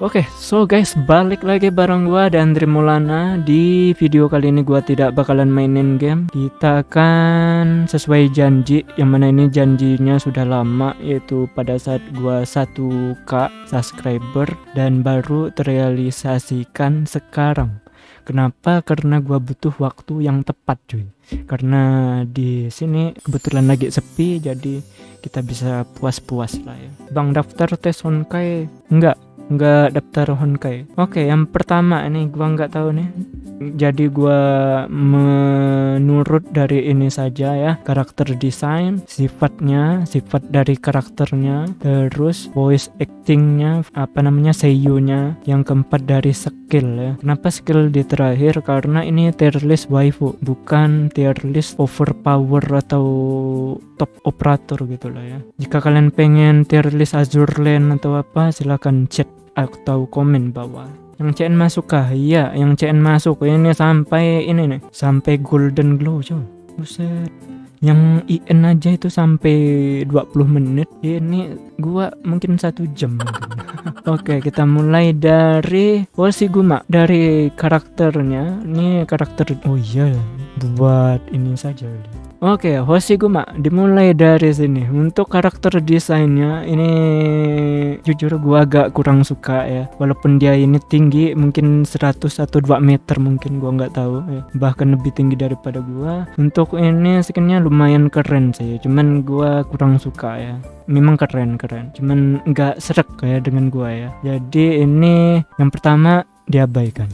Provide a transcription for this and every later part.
Oke, okay, so guys, balik lagi bareng gua dan Mulana. Di video kali ini gua tidak bakalan mainin game. Kita akan sesuai janji, yang mana ini janjinya sudah lama yaitu pada saat gua 1k subscriber dan baru terrealisasikan sekarang. Kenapa? Karena gua butuh waktu yang tepat, cuy. Karena di sini kebetulan lagi sepi, jadi kita bisa puas-puas lah ya. Bang daftar tes Honkai enggak? Nggak daftar Honkai. Oke, yang pertama ini gua nggak tahu nih. Jadi gua menurut dari ini saja ya, karakter design, sifatnya, sifat dari karakternya, terus voice actingnya, apa namanya seiyunya, yang keempat dari skill ya. Kenapa skill di terakhir? Karena ini tier list waifu, bukan tier list overpower atau top operator gitu lah ya. Jika kalian pengen tier list Azure Lane atau apa, silahkan chat atau komen bawah yang CN masuk kah? Iya, yang CN masuk ini sampai ini nih, sampai golden glow coy. Buset. Yang IN aja itu sampai 20 menit. Ini gua mungkin satu jam. Oke, kita mulai dari Guma dari karakternya. Ini karakter oh iya, buat ini saja. Oke, okay, Hoshiguma dimulai dari sini. Untuk karakter desainnya ini jujur gua agak kurang suka ya. Walaupun dia ini tinggi mungkin 100 atau 2 meter mungkin gua nggak tahu ya. Bahkan lebih tinggi daripada gua. Untuk ini skinnya lumayan keren sih. Cuman gua kurang suka ya. Memang keren-keren. Cuman nggak serak ya dengan gua ya. Jadi ini yang pertama diabaikan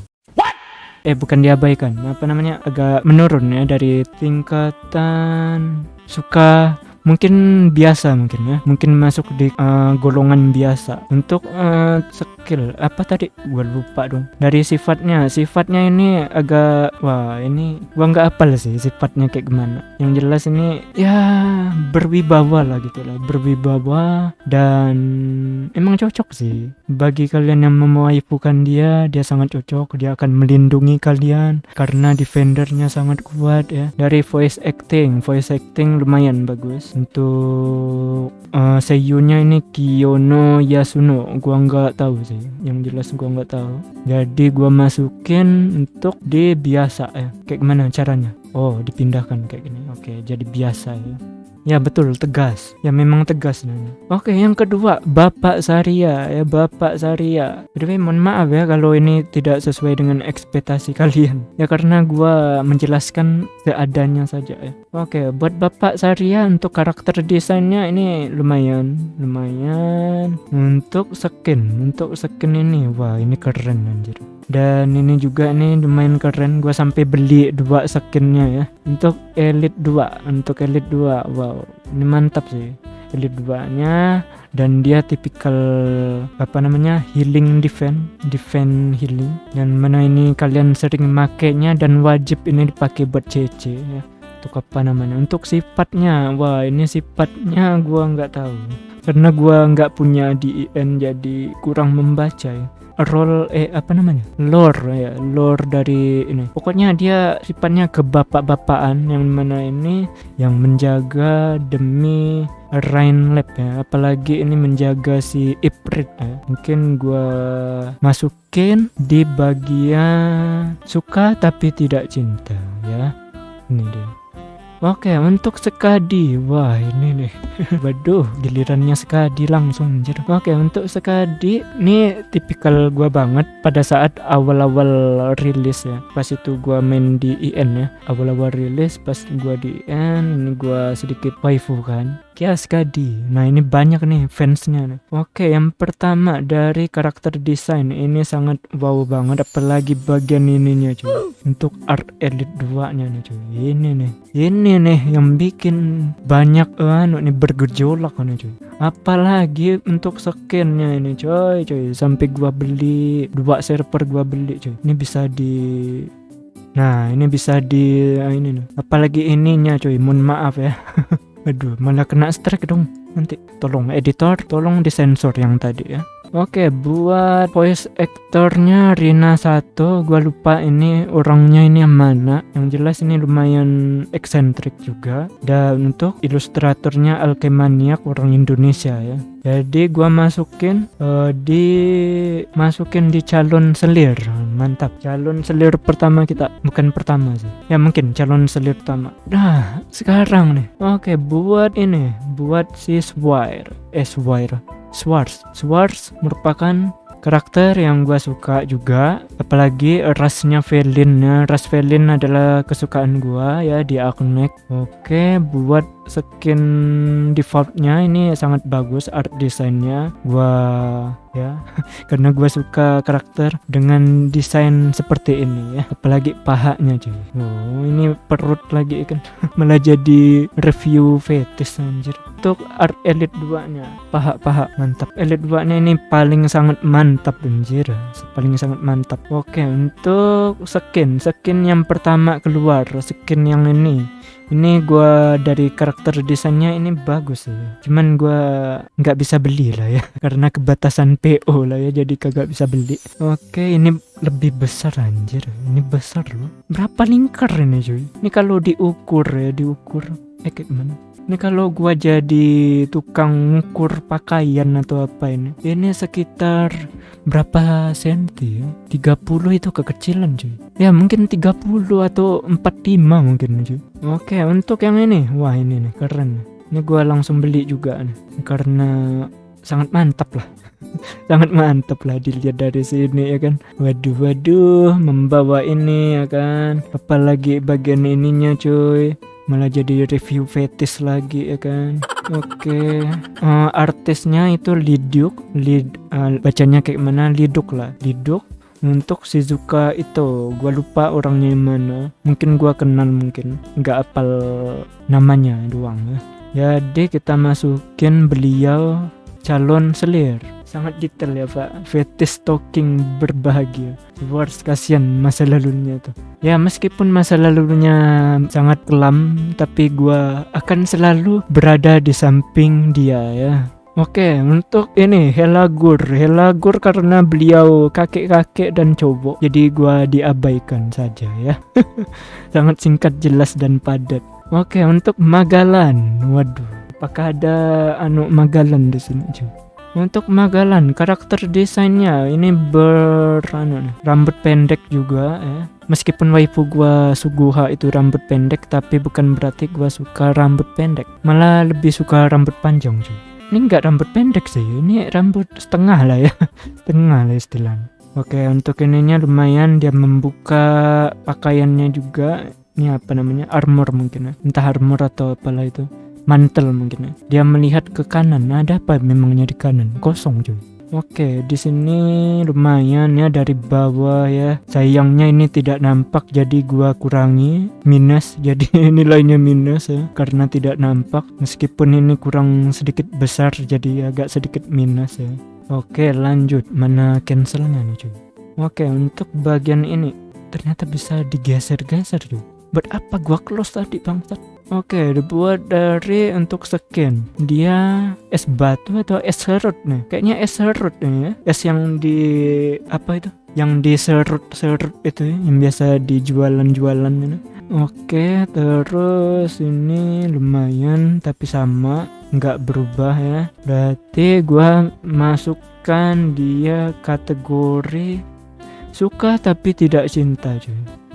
eh bukan diabaikan. Apa namanya? Agak menurun ya dari tingkatan suka mungkin biasa mungkin ya. Mungkin masuk di uh, golongan biasa. Untuk uh, skill apa tadi? Gue lupa dong. Dari sifatnya. Sifatnya ini agak wah ini gua nggak apal sih sifatnya kayak gimana. Yang jelas ini ya berwibawa lah gitu lah. Berwibawa dan emang cocok sih. Bagi kalian yang memwaifukan dia dia sangat cocok. Dia akan melindungi kalian karena defendernya sangat kuat ya. Dari voice acting. Voice acting lumayan bagus untuk uh, seiyunya ini Kiyono Yasuno. Gua nggak tahu sih. Yang jelas gua nggak tahu. Jadi gua masukin untuk di biasa ya kayak gimana caranya? Oh dipindahkan kayak gini. Oke jadi biasa ya Ya betul, tegas. Ya memang tegas nanya. Oke, yang kedua, Bapak Saria ya, Bapak Saria. Jadi mohon maaf ya kalau ini tidak sesuai dengan ekspektasi kalian. Ya karena gua menjelaskan seadanya saja ya. Oke, buat Bapak Saria untuk karakter desainnya ini lumayan, lumayan. Untuk skin, untuk skin ini wah ini keren anjir dan ini juga nih lumayan keren gua sampai beli dua skinnya ya untuk elite 2 untuk elite 2 wow ini mantap sih. Elite 2 nya dan dia tipikal apa namanya healing defense defense healing. Dan mana ini kalian sering makainya dan wajib ini dipakai buat CC ya. Untuk apa namanya? Untuk sifatnya. Wah ini sifatnya gua nggak tahu. Karena gua nggak punya di IN jadi kurang membaca ya role eh apa namanya? Lore ya lore dari ini. Pokoknya dia sifatnya kebapak-bapakan yang mana ini yang menjaga demi Rain Lab ya. Apalagi ini menjaga si Iprit ya. Mungkin gua masukin di bagian suka tapi tidak cinta ya. Ini dia Oke, untuk Sekadi. Wah, ini nih. Waduh, gilirannya Sekadi langsung anjir. Oke, untuk Sekadi ini tipikal gua banget pada saat awal-awal rilis ya. Pas itu gua main di IN ya. Awal-awal rilis pas gua di IN, ini gua sedikit waifu kan. Kias Kadi. Nah ini banyak nih fansnya nih. Oke yang pertama dari karakter desain ini sangat wow banget apalagi bagian ininya cuy. Untuk art edit 2 nya nih cuy. Ini nih. Ini nih yang bikin banyak anu nih bergejolak nih cuy. Apalagi untuk skinnya ini cuy cuy. Sampai gua beli dua server gua beli cuy. Ini bisa di Nah ini bisa di ini nih. Apalagi ininya cuy. Mohon maaf ya. Aduh, malah kena strike dong. Nanti tolong editor, tolong disensor yang tadi ya. Oke, buat voice actornya Rina Sato, gua lupa ini orangnya ini yang mana. Yang jelas ini lumayan eksentrik juga. Dan untuk ilustratornya Alkemaniak orang Indonesia ya. Jadi gua masukin uh, di masukin di calon selir. Mantap. Calon selir pertama kita, bukan pertama sih. Ya mungkin calon selir pertama. Nah, sekarang nih. Oke, buat ini, buat si Swire. Eh, Swire Swartz. Swartz merupakan karakter yang gue suka juga apalagi rasnya Felin ras Felin adalah kesukaan gue ya di Aknek oke buat skin defaultnya ini sangat bagus art desainnya. Gue ya. Karena gue suka karakter dengan desain seperti ini ya. Apalagi pahanya cuy. Oh ini perut lagi kan. Malah jadi review fetis anjir. Untuk art elite 2 nya paha-paha mantap. Elite 2 nya ini paling sangat mantap anjir. Paling sangat mantap. Oke untuk skin. Skin yang pertama keluar skin yang ini ini gua dari karakter desainnya ini bagus sih. Cuman gua nggak bisa beli lah ya karena kebatasan PO lah ya jadi kagak bisa beli. Oke ini lebih besar anjir. Ini besar loh. Berapa lingkar ini cuy? Ini kalau diukur ya diukur eh gimana ini kalau gua jadi tukang ukur pakaian atau apa ini ini sekitar berapa senti ya? 30 itu kekecilan cuy. Ya mungkin 30 atau 45 mungkin cuy. Oke untuk yang ini. Wah ini nih keren. Ini gua langsung beli juga nih karena sangat mantap lah. Sangat mantap lah dilihat dari sini ya kan? Waduh waduh membawa ini ya kan? Apalagi bagian ininya cuy malah jadi review fetis lagi ya kan? Oke. Okay. uh, eh, artisnya itu Liduk Lid uh, bacanya kayak mana? Liduk lah. Liduk untuk Shizuka itu. Gua lupa orangnya mana. Mungkin gua kenal mungkin. Nggak apal namanya doang ya. Jadi kita masukin beliau calon selir sangat detail ya pak fetish talking berbahagia worst kasihan masa lalunya tuh ya meskipun masa lalunya sangat kelam tapi gua akan selalu berada di samping dia ya Oke, untuk ini Helagur, Helagur karena beliau kakek-kakek dan cowok, jadi gua diabaikan saja ya. Sangat singkat, jelas dan padat. Oke, untuk Magalan, waduh, apakah ada anu Magalan di sini juga? Untuk Magalan, karakter desainnya ini ber anu, rambut pendek juga ya. Meskipun waifu gua Suguha itu rambut pendek, tapi bukan berarti gua suka rambut pendek. Malah lebih suka rambut panjang cuy. Ini enggak rambut pendek sih, ini rambut setengah lah ya, setengah lah istilahnya. Oke, untuk ininya lumayan dia membuka pakaiannya juga. Ini apa namanya? Armor mungkin ya. Entah armor atau apalah itu mantel mungkin ya. Dia melihat ke kanan. Ada apa memangnya di kanan? Kosong cuy. Oke, di sini lumayan ya dari bawah ya. Sayangnya ini tidak nampak jadi gua kurangi minus. Jadi nilainya minus ya karena tidak nampak. Meskipun ini kurang sedikit besar jadi agak sedikit minus ya. Oke, lanjut. Mana cancelnya nih cuy? Oke, untuk bagian ini ternyata bisa digeser-geser cuy. Buat apa gua close tadi bangsat? Oke, dibuat dari untuk skin. Dia es batu atau es serut nih? Kayaknya es serut nih ya. Es yang di apa itu? Yang di serut-serut itu ya, yang biasa dijualan-jualan ini. Oke, terus ini lumayan tapi sama, nggak berubah ya. Berarti gua masukkan dia kategori suka tapi tidak cinta cuy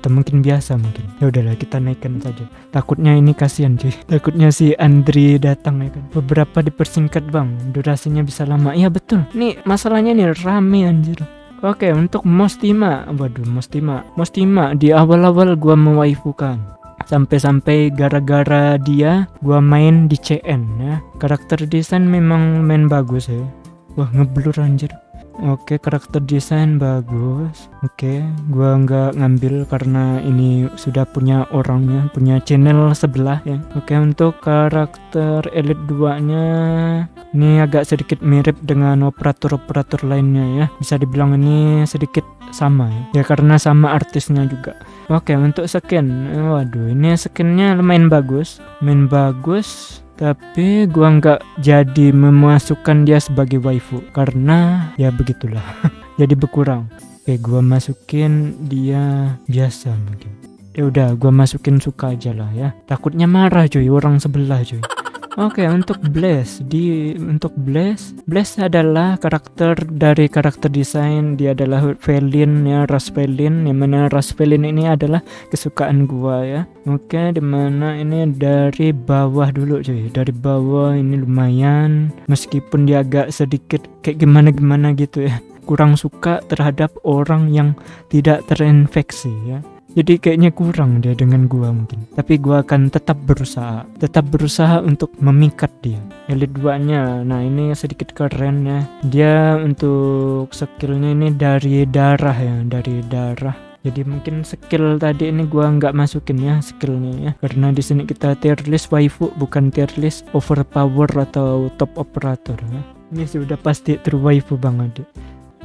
atau mungkin biasa mungkin. Ya udahlah kita naikkan saja. Takutnya ini kasihan cuy. Takutnya si Andri datang ya kan. Beberapa dipersingkat bang. Durasinya bisa lama. Iya betul. Nih masalahnya nih rame anjir. Oke untuk Mostima. Waduh Mostima. Mostima di awal-awal gua mewaifukan. Sampai-sampai gara-gara dia gua main di CN ya. Karakter desain memang main bagus ya. Wah ngeblur anjir Oke, karakter desain bagus. Oke, gua nggak ngambil karena ini sudah punya orangnya, punya channel sebelah ya. Oke, untuk karakter Elite 2-nya ini agak sedikit mirip dengan operator-operator lainnya ya. Bisa dibilang ini sedikit sama ya. Ya karena sama artisnya juga. Oke, untuk skin. Waduh, ini skinnya lumayan bagus. Main bagus tapi gua nggak jadi memasukkan dia sebagai waifu karena ya begitulah jadi berkurang. Oke gua masukin dia biasa mungkin. Ya udah gua masukin suka aja lah ya. Takutnya marah cuy orang sebelah cuy Oke untuk Blaze. Di untuk Blaze Blaze adalah karakter dari karakter desain. Dia adalah Felin ya ras Felin yang mana ras Felin ini adalah kesukaan gua ya. Oke di mana ini dari bawah dulu cuy. Dari bawah ini lumayan. Meskipun dia agak sedikit kayak gimana gimana gitu ya. Kurang suka terhadap orang yang tidak terinfeksi ya jadi kayaknya kurang dia dengan gua mungkin. Tapi gua akan tetap berusaha tetap berusaha untuk memikat dia. Elit 2 nya nah ini sedikit keren ya. Dia untuk skillnya ini dari darah ya dari darah. Jadi mungkin skill tadi ini gua nggak masukin ya skillnya ya. Karena di sini kita tier list waifu bukan tier list overpower atau top operator ya. Ini sudah pasti true waifu banget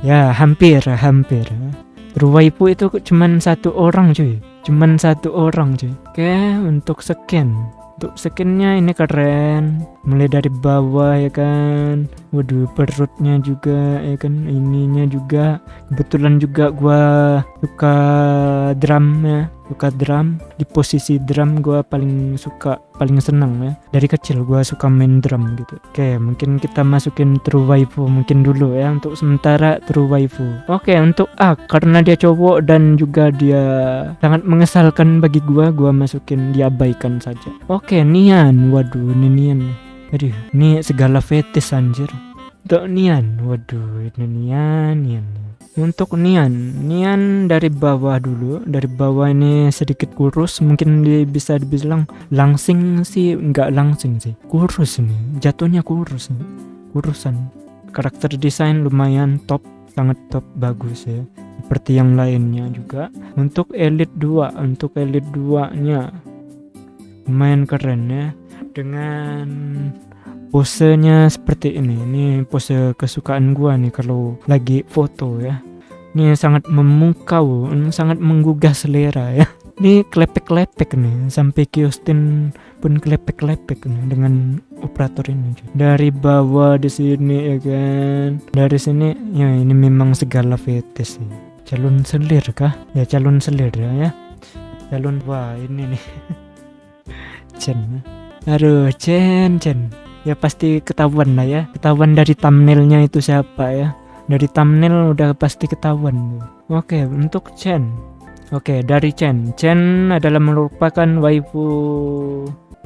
ya hampir hampir ya. Ruwaipu itu cuman satu orang cuy. Cuman satu orang cuy. Oke untuk skin. Untuk skinnya ini keren. Mulai dari bawah ya kan. Waduh perutnya juga ya kan. Ininya juga. Kebetulan juga gua suka drumnya suka drum di posisi drum gue paling suka paling senang ya. Dari kecil gue suka main drum gitu. Oke mungkin kita masukin true waifu mungkin dulu ya untuk sementara true waifu. Oke untuk A karena dia cowok dan juga dia sangat mengesalkan bagi gue gue masukin diabaikan saja. Oke Nian. Waduh ini Nian. Aduh ini segala fetis anjir. Untuk Nian. Waduh ini Nian Nian untuk Nian. Nian dari bawah dulu. Dari bawah ini sedikit kurus. Mungkin bisa dibilang langsing sih. Nggak langsing sih. Kurus ini. Jatuhnya kurus nih. Kurusan. Karakter desain lumayan top. Sangat top. Bagus ya. Seperti yang lainnya juga. Untuk elite 2 untuk elite 2 nya lumayan keren ya. Dengan posenya seperti ini. Ini pose kesukaan gua nih kalau lagi foto ya. Ini sangat memukau sangat menggugah selera ya. Ini klepek-klepek nih sampai Kiostin pun klepek-klepek nih dengan operator ini dari bawah di sini ya kan. Dari sini ya ini memang segala fetis sih. Calon selir kah? Ya calon selir ya, ya. calon wah ini nih. Chen aduh Chen Chen ya pasti ketahuan lah ya. Ketahuan dari thumbnailnya itu siapa ya. Dari thumbnail udah pasti ketahuan. Oke untuk Chen. Oke dari Chen. Chen adalah merupakan waifu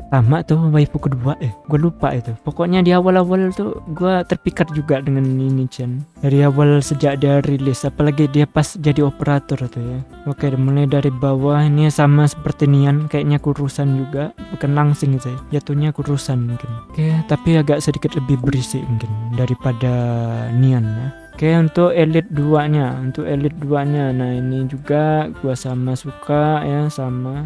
pertama tuh waifu kedua eh gue lupa itu. Pokoknya di awal-awal tuh gue terpikat juga dengan ini Chen. Dari awal sejak dia rilis apalagi dia pas jadi operator tuh ya. Oke mulai dari bawah ini sama seperti Nian kayaknya kurusan juga. Bukan langsing sih jatuhnya kurusan mungkin. Oke tapi agak sedikit lebih berisik mungkin daripada Nian ya. Oke untuk elite 2 nya untuk elite 2 nya nah ini juga gua sama suka ya sama.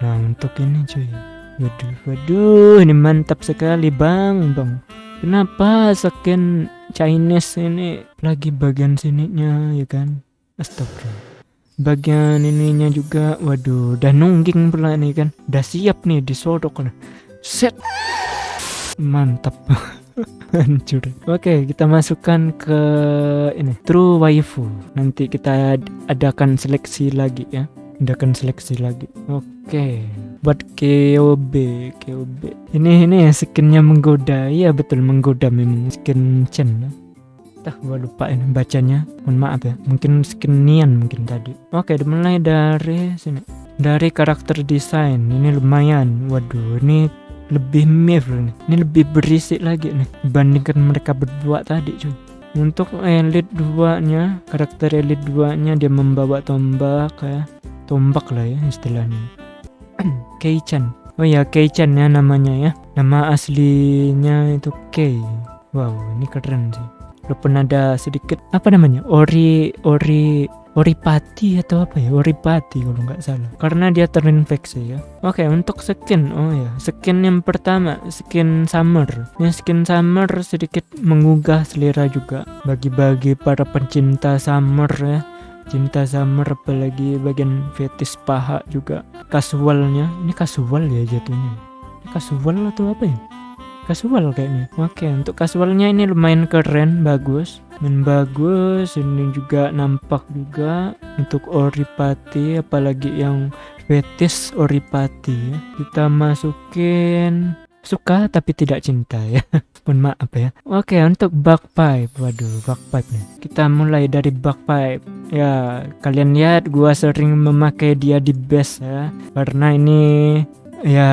Nah untuk ini cuy Waduh, waduh, ini mantap sekali bang, bang. Kenapa skin Chinese ini lagi bagian sininya ya kan? Astagfirullah. Bagian ininya juga, waduh, udah nungging pula nih kan. Udah siap nih disodok nih. Set. Mantap. Hancur. Oke, kita masukkan ke ini True Waifu. Nanti kita adakan seleksi lagi ya. Adakan seleksi lagi. Oke buat KOB KOB ini ini skinnya menggoda. Iya betul menggoda memang skin Chen. Tah gua lupa ini bacanya. Mohon maaf ya mungkin skin Nian mungkin tadi. Oke dimulai dari sini. Dari karakter desain ini lumayan. Waduh ini lebih mirror nih. Ini lebih berisik lagi nih dibandingkan mereka berdua tadi cuy. Untuk elite 2 nya karakter elite 2 nya dia membawa tombak ya. Tombak lah ya istilahnya Kei-chan. Oh ya, Kei-chan ya namanya ya. Nama aslinya itu Kei. Wow, ini keren sih. Walaupun ada sedikit apa namanya? Ori ori Oripati atau apa ya? Oripati kalau nggak salah. Karena dia terinfeksi ya. Oke, untuk skin. Oh ya, skin yang pertama, skin summer. Ya, skin summer sedikit menggugah selera juga bagi-bagi para pencinta summer ya cinta summer apalagi bagian fetis paha juga kasualnya ini kasual ya jatuhnya kasual atau apa ya Casual kayaknya. Oke, untuk casualnya ini lumayan keren, bagus. Dan bagus, ini juga nampak juga untuk Oripati apalagi yang fetis Oripati ya. Kita masukin suka tapi tidak cinta ya pun maaf ya. Oke untuk bagpipe waduh bagpipe nih. Kita mulai dari bagpipe ya kalian lihat gua sering memakai dia di bass ya. Karena ini ya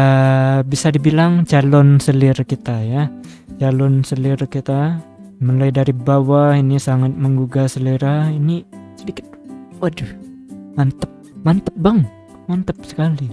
bisa dibilang calon selir kita ya. Calon selir kita. Mulai dari bawah ini sangat menggugah selera. Ini sedikit waduh mantep. Mantep bang. Mantep sekali.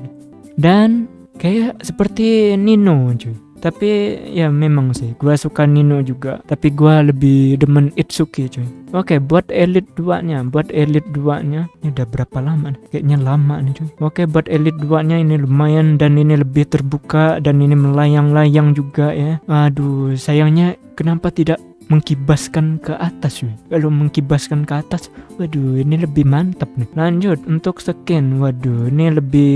Dan kayak seperti Nino cuy tapi ya memang sih gua suka Nino juga. Tapi gua lebih demen Itsuki cuy. Oke buat Elite 2 nya buat Elite 2 nya ini udah berapa lama nih? kayaknya lama nih cuy. Oke buat Elite 2 nya ini lumayan dan ini lebih terbuka dan ini melayang-layang juga ya. Aduh sayangnya kenapa tidak mengkibaskan ke atas cuy? Kalau mengkibaskan ke atas waduh ini lebih mantap nih. Lanjut untuk skin waduh ini lebih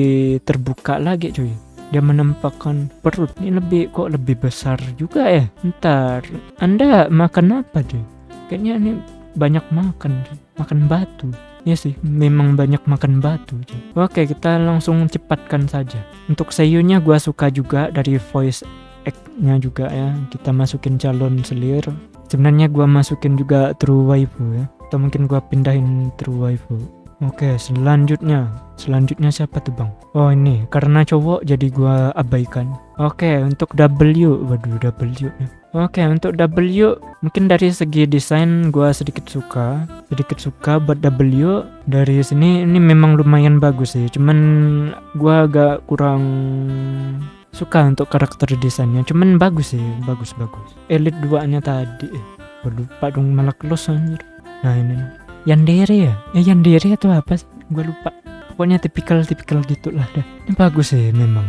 terbuka lagi cuy dia menampakkan perut ini lebih kok lebih besar juga ya ntar anda makan apa cuy kayaknya ini banyak makan cuy. makan batu Ya sih, memang banyak makan batu. Cuy. Oke, kita langsung cepatkan saja. Untuk seiyunya gua suka juga dari voice act-nya juga ya. Kita masukin calon selir. Sebenarnya gua masukin juga true waifu ya. Atau mungkin gua pindahin true waifu. Oke, selanjutnya. Selanjutnya siapa tuh, Bang? Oh, ini karena cowok jadi gua abaikan. Oke, untuk W. Waduh, W. Oke, untuk W mungkin dari segi desain gua sedikit suka, sedikit suka buat W. Dari sini ini memang lumayan bagus sih. Cuman gua agak kurang suka untuk karakter desainnya. Cuman bagus sih, bagus bagus. Elite 2-nya tadi. Gua lupa dong malah close anjir. Nah, ini nih. Yandere ya? Eh Yandere atau apa sih? Gue lupa. Pokoknya tipikal-tipikal gitulah dah. Ini bagus sih memang.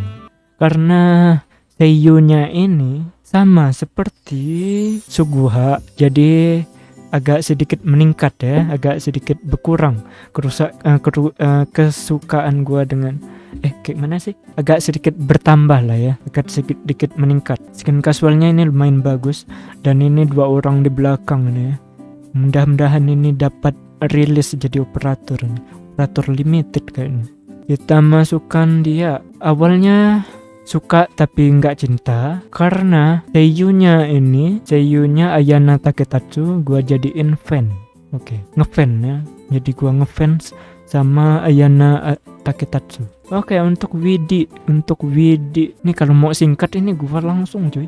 Karena seiyunya ini sama seperti Suguha. Jadi agak sedikit meningkat ya, agak sedikit berkurang kerusak eh, keru- eh, kesukaan gua dengan eh kayak mana sih? Agak sedikit bertambah lah ya, agak sedikit sedikit meningkat. Skin casualnya ini lumayan bagus dan ini dua orang di belakang nih ya. Mudah-mudahan ini dapat rilis jadi operator nih. operator limited kayaknya kita masukkan dia awalnya suka tapi nggak cinta karena seiyunya ini seiyunya Ayana Taketatsu gua jadiin fan oke ngefan ya jadi gua ngefans sama Ayana eh, Taketatsu oke untuk Widi untuk Widi. Ini kalau mau singkat ini gua langsung cuy.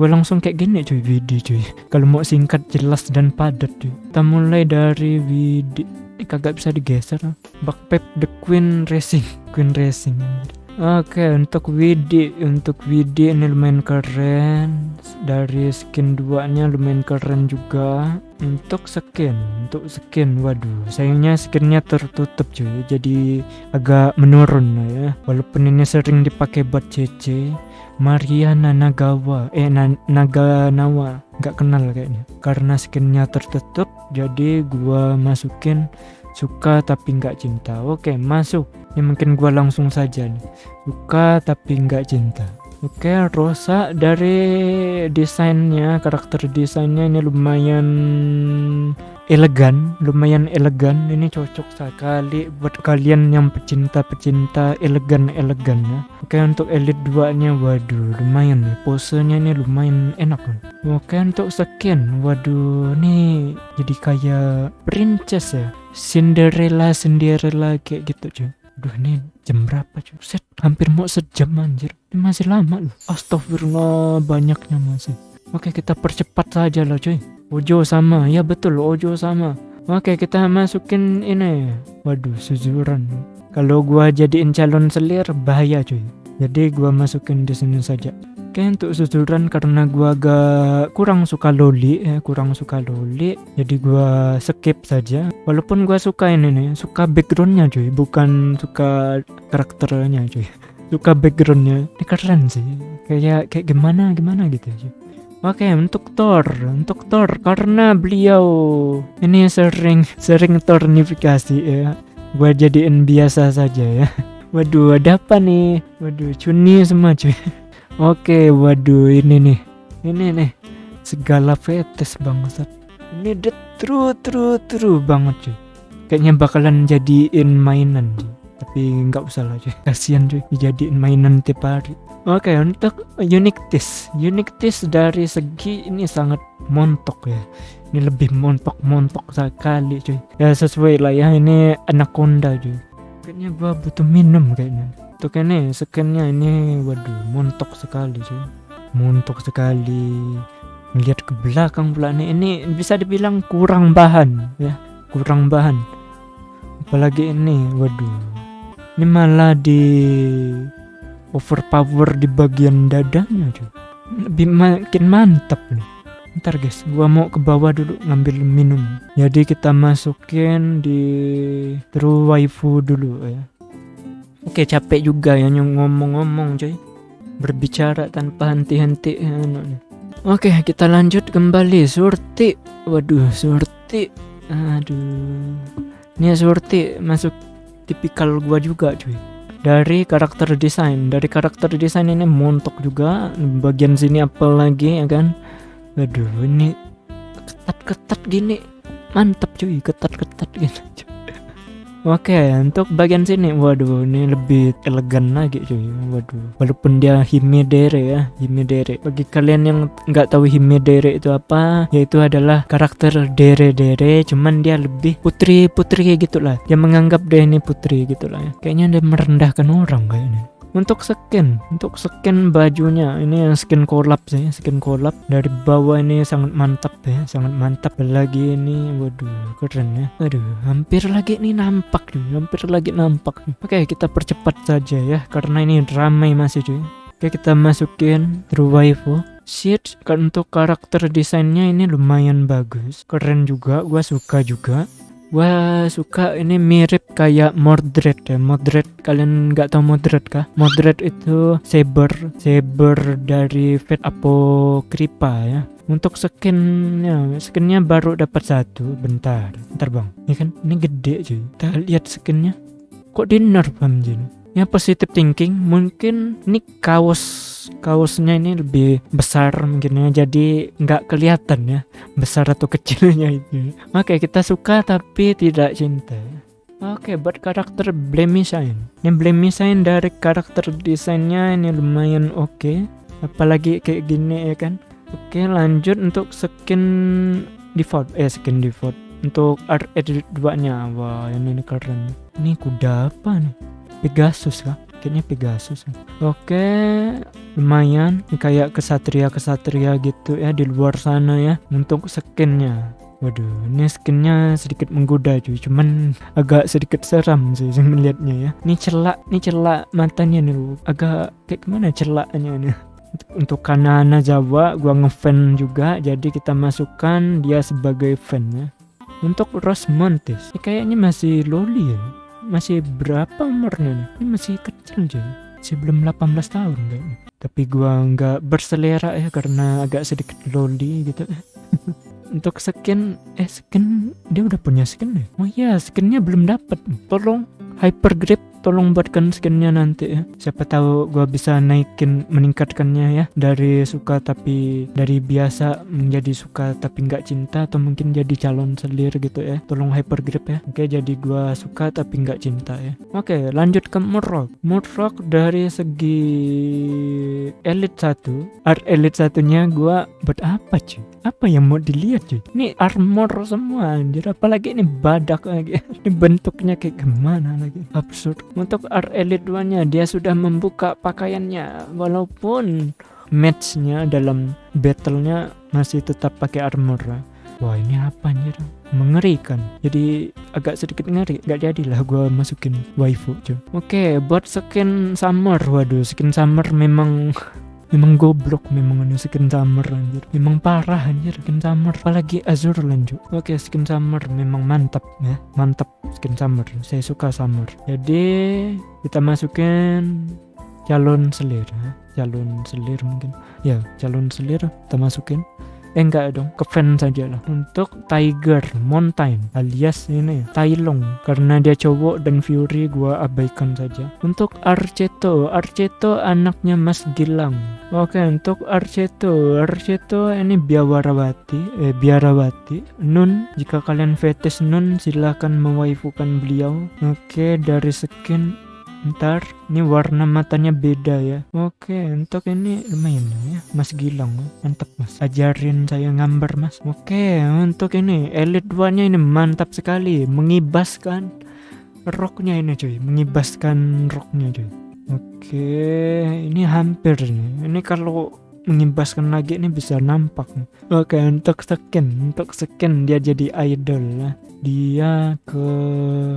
Gue langsung kayak gini cuy Widi cuy. Kalau mau singkat jelas dan padat cuy. Kita mulai dari Widi. Ini kagak bisa digeser Backpack the Queen Racing. Queen Racing Oke untuk Widi untuk Widi ini lumayan keren. Dari skin 2 nya lumayan keren juga. Untuk skin untuk skin waduh sayangnya skinnya tertutup cuy. Jadi agak menurun ya. Walaupun ini sering dipakai buat CC Mariana Nagawa eh na Naganawa nggak kenal kayaknya. Karena skinnya tertutup jadi gua masukin suka tapi nggak cinta. Oke masuk. Ini mungkin gua langsung saja nih. Suka tapi nggak cinta. Oke, Rosa dari desainnya, karakter desainnya ini lumayan elegan, lumayan elegan. Ini cocok sekali buat kalian yang pecinta-pecinta elegan-elegan ya. Oke, untuk Elite 2-nya waduh, lumayan nih. Posenya ini lumayan enak nih. Oke, untuk skin, waduh, nih jadi kayak princess ya. Cinderella, Cinderella kayak gitu cuy. Aduh ini jam berapa cuy? Set hampir mau sejam anjir. Ini masih lama loh. Astagfirullah banyaknya masih. Oke kita percepat saja lah cuy. Ojo sama, ya betul Ojo sama. Oke kita masukin ini. Waduh suzuran. Kalau gua jadiin calon selir bahaya cuy. Jadi gua masukin di sini saja. Oke untuk susuran karena gua agak kurang suka loli ya kurang suka loli jadi gua skip saja walaupun gua suka ini nih suka backgroundnya cuy bukan suka karakternya cuy suka backgroundnya ini keren sih kayak kayak gimana gimana gitu cuy Oke untuk Thor untuk Thor karena beliau ini sering sering tornifikasi ya. Gua jadiin biasa saja ya. Waduh ada apa nih? Waduh cuni semua cuy. Oke, waduh ini nih. ini nih segala fetis bangsat. Ini the true true true banget cuy. Kayaknya bakalan jadiin mainan cuy. tapi nggak usah lah cuy. Kasihan cuy dijadiin mainan tiap hari Oke untuk unique taste. Unique taste dari segi ini sangat montok ya. Ini lebih montok-montok sekali cuy. Ya sesuai lah ya ini anaconda cuy. Kayaknya gua butuh minum kayaknya. Untuk ini skinnya ini waduh montok sekali cuy. Montok sekali. Melihat ke belakang pula nih Ini bisa dibilang kurang bahan ya. Kurang bahan. Apalagi ini waduh. Ini malah di overpower di bagian dadanya cuy lebih makin mantap nih. Ntar guys gua mau ke bawah dulu ngambil minum. Jadi kita masukin di true waifu dulu ya. Oke capek juga ya ngomong-ngomong cuy berbicara tanpa henti-henti ya, oke kita lanjut kembali. Surti. Waduh surti. Aduh. Ini surti masuk tipikal gua juga cuy dari karakter desain. Dari karakter desain ini montok juga. Bagian sini apalagi ya kan? Aduh ini ketat-ketat gini. Mantap cuy. Ketat-ketat gitu Oke untuk bagian sini waduh ini lebih elegan lagi cuy. Waduh walaupun dia himedere ya himedere. Bagi kalian yang nggak tahu himedere itu apa yaitu adalah karakter dere dere cuman dia lebih putri putri gitulah. Dia menganggap dia ini putri gitulah ya. Kayaknya dia merendahkan orang kayaknya untuk skin untuk skin bajunya. Ini yang skin collab sih skin collab. Dari bawah ini sangat mantap ya sangat mantap lagi ini. Waduh keren ya. Aduh hampir lagi ini nampak nih hampir lagi nampak nih. Oke kita percepat saja ya karena ini ramai masih cuy oke kita masukin true waifu sheet kan untuk karakter desainnya ini lumayan bagus. Keren juga gua suka juga Wah suka. Ini mirip kayak Mordred ya. Mordred kalian nggak tahu Mordred kah? Mordred itu saber saber dari Fate Apocrypha ya. Untuk skinnya skinnya baru dapat satu. Bentar bentar bang. Ini kan ini gede cuy. Kita lihat skinnya. Kok di nerf anjir ya positive thinking. Mungkin ini kaos kaosnya ini lebih besar mungkin ya jadi nggak kelihatan ya besar atau kecilnya itu oke kita suka tapi tidak cinta Oke, buat karakter Blemisain. Ini Blemisain dari karakter desainnya ini lumayan oke. Okay. Apalagi kayak gini ya kan. Oke, lanjut untuk skin default. Eh, skin default. Untuk art edit 2-nya. Wah, ini, ini keren. Ini kuda apa nih? Pegasus kah? Kayaknya Pegasus. Oke, lumayan kayak kesatria-kesatria gitu ya di luar sana ya untuk skinnya. Waduh, ini skinnya sedikit menggoda cuy, cuman agak sedikit seram sih melihatnya ya. Ini celak, ini celak matanya nih, agak kayak gimana celaknya nih. Untuk Kanana Jawa, gua ngefan juga, jadi kita masukkan dia sebagai fan ya. Untuk Rosmontes, ini kayaknya masih loli ya masih berapa umurnya nih? Ini masih kecil jadi masih belum 18 tahun kayaknya. Tapi gua nggak berselera ya karena agak sedikit loli gitu. Untuk skin, eh skin dia udah punya skin ya? Oh iya, skinnya belum dapat. Tolong hyper grip tolong buatkan skinnya nanti ya. Siapa tahu gua bisa naikin meningkatkannya ya. Dari suka tapi dari biasa menjadi suka tapi nggak cinta atau mungkin jadi calon selir gitu ya. Tolong hyper grip ya. Oke jadi gua suka tapi nggak cinta ya. Oke lanjut ke Murrock Murrock dari segi elite satu. Art elite satunya gua buat apa cuy apa yang mau dilihat cuy? Ini armor semua anjir. Apalagi ini badak lagi. Ini bentuknya kayak gimana lagi? Absurd. Untuk art elite 2 nya dia sudah membuka pakaiannya. Walaupun matchnya dalam battlenya masih tetap pakai armor. Wah ini apa anjir? Mengerikan. Jadi agak sedikit ngeri. Nggak jadilah gue masukin waifu cuy. Oke buat skin summer. Waduh skin summer memang memang goblok memang ini skin summer anjir. Memang parah anjir skin summer apalagi azur lanjut. Oke skin summer memang mantap ya. Mantap skin summer saya suka summer jadi kita masukin calon selir ya. Calon selir mungkin. Ya calon selir kita masukin eh enggak dong ke fans saja lah. Untuk Tiger Mountain alias ini Tailong. Karena dia cowok dan Fury gua abaikan saja. Untuk Arceto Arceto anaknya Mas Gilang. Oke untuk Arceto Arceto ini Biawarawati eh Biarawati. Nun jika kalian fetish Nun silahkan mewaifukan beliau. Oke dari skin ntar ini warna matanya beda ya. Oke untuk ini lumayan ya mas Gilang mantap mas. Ajarin saya gambar mas. Oke untuk ini elit 2 nya ini mantap sekali. Mengibaskan roknya ini cuy. Mengibaskan roknya cuy. Oke ini hampir nih. Ini kalau mengibaskan lagi ini bisa nampak. Oke untuk skin untuk skin dia jadi idol. Lah dia ke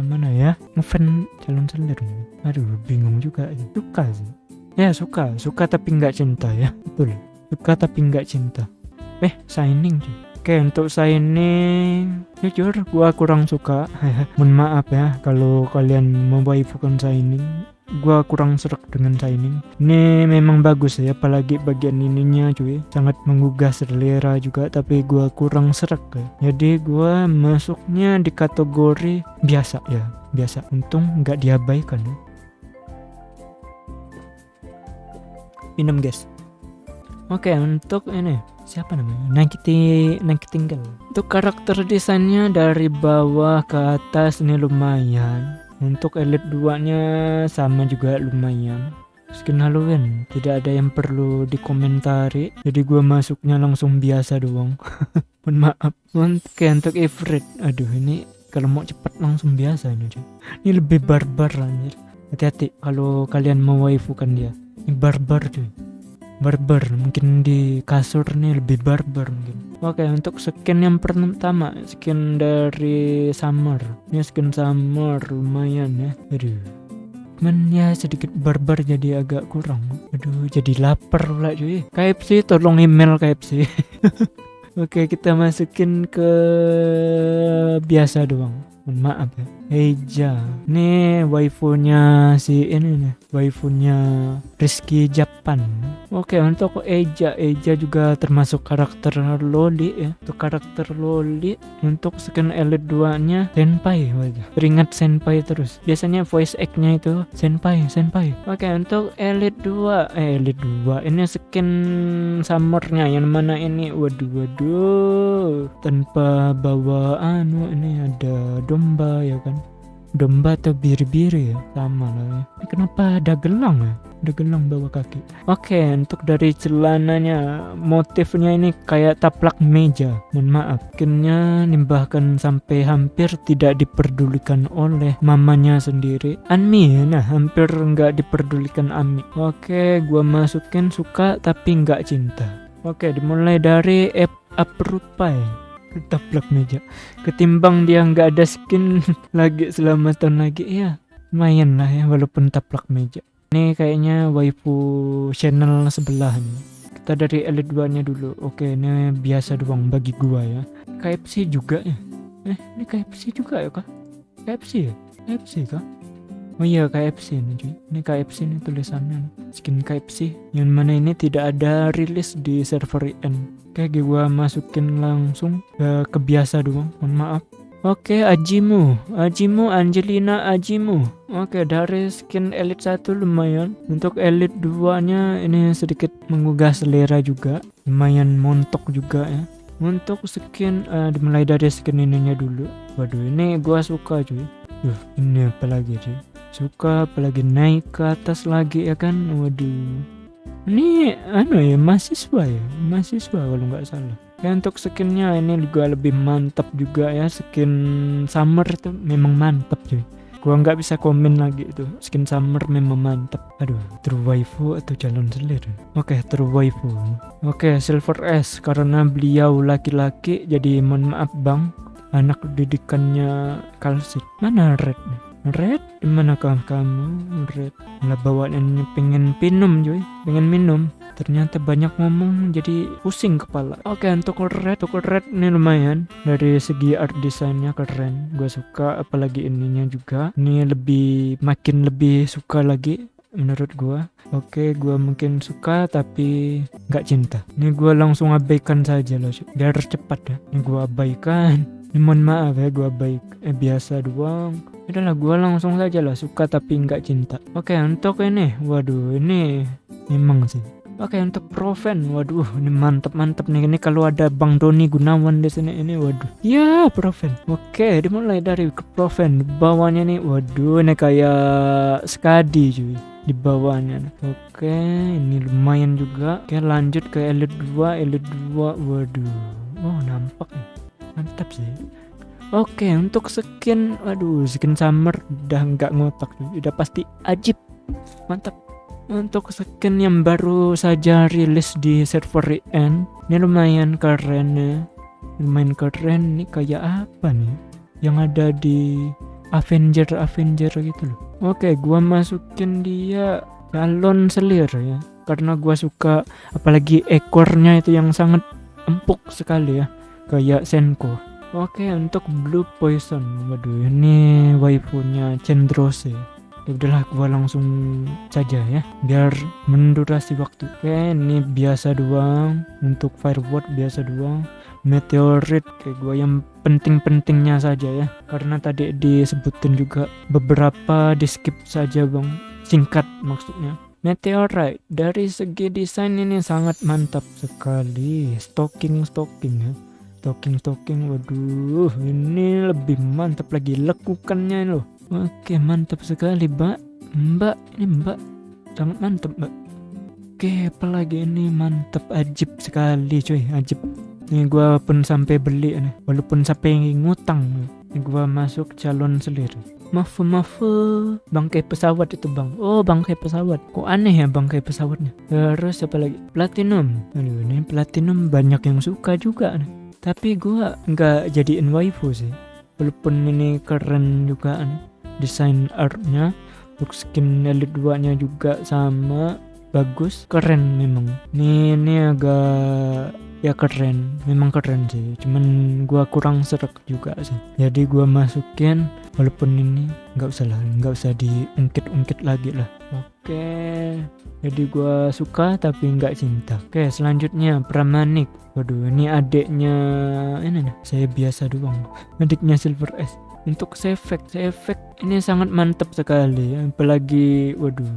mana ya? Ngefan calon selir. Aduh bingung juga suka sih. Ya suka. Suka tapi nggak cinta ya. Betul. Suka tapi nggak cinta. Eh signing cuy Oke untuk signing jujur gua kurang suka. Mohon maaf ya kalau kalian mewaifukan signing gua kurang serak dengan Shining ini memang bagus ya apalagi bagian ininya cuy. Sangat menggugah selera juga tapi gua kurang serak ya. Jadi gua masuknya di kategori biasa ya. Biasa. Untung nggak diabaikan ya. Minum guys. Oke untuk ini. Siapa namanya? Nakiti tinggal. untuk karakter desainnya dari bawah ke atas ini lumayan untuk elite 2 nya sama juga lumayan. Skin Halloween tidak ada yang perlu dikomentari. Jadi gue masuknya langsung biasa doang. Mohon maaf. Oke untuk Ifrit. Aduh ini kalau mau cepat langsung biasa ini cuy ini lebih barbar anjir. Hati-hati kalau kalian mau waifukan dia. Ini barbar cuy barbar mungkin di kasur nih lebih barbar mungkin. Oke untuk skin yang pertama skin dari summer. Ini skin summer lumayan ya. Aduh. Cuman ya sedikit barbar jadi agak kurang. Aduh jadi lapar pula cuy. KFC tolong email KFC Oke kita masukin ke biasa doang. Maaf ya Eja. Ini waifunya si ini nih waifunya Rizky Japan. Oke untuk Eja. Eja juga termasuk karakter loli ya. Untuk karakter loli untuk skin elite 2 nya senpai wajah teringat senpai terus. Biasanya voice act nya itu senpai senpai. Oke untuk elite 2 eh elite 2 ini skin summernya yang mana ini? Waduh waduh. Tanpa bawa anu ini ada domba ya kan domba atau biri-biri ya? Sama lah ya. Ini kenapa ada gelang ya? Ada gelang bawah kaki. Oke untuk dari celananya motifnya ini kayak taplak meja. Mohon maaf. Akhirnya nimbahkan sampai hampir tidak diperdulikan oleh mamanya sendiri. Anmi ya? Nah hampir nggak diperdulikan Ami oke gua masukin suka tapi nggak cinta. Oke dimulai dari Aprupai taplak meja. Ketimbang dia nggak ada skin lagi selama tahun lagi ya lumayan lah ya walaupun taplak meja. Ini kayaknya waifu channel sebelah nih kita dari elite 2 nya dulu. Oke ini biasa doang bagi gua ya. KFC juga ya. Eh ini KFC juga ya kak? KFC ya? KFC kak Oh iya KFC ini cuy. Ini KFC ini tulisannya. Skin KFC Yang mana ini tidak ada rilis di server IN Oke gua masukin langsung ke kebiasa doang. Mohon maaf. Oke Ajimu. Ajimu Angelina Ajimu. Oke dari skin elite 1 lumayan. Untuk elite 2 nya ini sedikit menggugah selera juga. Lumayan montok juga ya. Untuk skin uh, dimulai dari skin ininya dulu. Waduh ini gua suka cuy. Duh ini apa lagi cuy Suka apalagi naik ke atas lagi ya kan? Waduh. Ini anu ya mahasiswa ya? Mahasiswa kalau nggak salah. Ya untuk skinnya ini juga lebih mantap juga ya skin summer itu memang mantap cuy. Gua nggak bisa komen lagi itu. Skin summer memang mantap aduh true waifu atau calon selir? Oke okay, true waifu. Oke okay, silver S karena beliau laki-laki jadi mohon maaf bang. Anak didikannya kalsit. Mana red Red, di manakah kamu? Red, lah bawaannya pengen minum cuy, pengen minum. Ternyata banyak ngomong jadi pusing kepala. Oke, untuk red, untuk red ini lumayan. Dari segi art desainnya keren, gue suka. Apalagi ininya juga. Ini lebih makin lebih suka lagi menurut gua oke gua mungkin suka tapi nggak cinta ini gua langsung abaikan saja loh biar cepat ya ini gua abaikan ini mohon maaf ya gua baik eh biasa doang adalah gua langsung saja lah suka tapi nggak cinta. Oke untuk ini waduh ini memang sih. Oke untuk Proven, waduh ini mantep mantep nih. Ini kalau ada Bang Doni Gunawan di sini ini waduh. Ya Proven. Oke dimulai dari ke Proven. Bawahnya nih waduh ini kayak Skadi cuy. Di bawahnya oke ini lumayan juga. Oke lanjut ke Elite 2 Elite 2 waduh. Oh nampak nih. Mantap sih Oke untuk skin waduh skin summer udah nggak ngotak udah pasti ajib. Mantap. Untuk skin yang baru saja rilis di server EN ini lumayan keren ya. Lumayan keren nih kayak apa nih? Yang ada di Avenger Avenger gitu loh. Oke gua masukin dia galon selir ya karena gua suka apalagi ekornya itu yang sangat empuk sekali ya kayak Senko oke untuk Blue Poison. Waduh ini waifunya Cendrose ya udahlah gua langsung saja ya biar mendurasi waktu. Oke ini biasa doang. Untuk fireword biasa doang. Meteorit kayak gua yang penting-pentingnya saja ya. Karena tadi disebutin juga beberapa di skip saja bang. Singkat maksudnya. Meteorite dari segi desain ini sangat mantap sekali. Stocking stocking ya stocking stocking waduh ini lebih mantap lagi lekukannya loh. Oke mantap sekali mbak. Mbak ini mbak. Sangat mantap mbak. Oke apalagi ini? Mantap ajib sekali cuy ajib. Ini gua pun sampai beli nih Walaupun sampai ngutang. Ini gua masuk calon selir Maaf maaf bangkai pesawat itu bang. Oh bangkai pesawat. Kok aneh ya bangkai pesawatnya? Terus apa lagi? Platinum. Aduh ini platinum banyak yang suka juga nih Tapi gua nggak jadiin waifu sih. Walaupun ini keren juga desain artnya untuk skin elite 2 nya juga sama bagus keren memang. Ini ini agak ya keren. Memang keren sih. Cuman gua kurang serak juga sih. Jadi gua masukin walaupun ini nggak usah lah nggak usah diungkit-ungkit lagi lah. Oke. Jadi gua suka tapi nggak cinta. Oke selanjutnya Pramanik. Waduh ini adiknya ini nih saya biasa doang. Adiknya Silver S. Untuk efek efek ini sangat mantap sekali. Apalagi waduh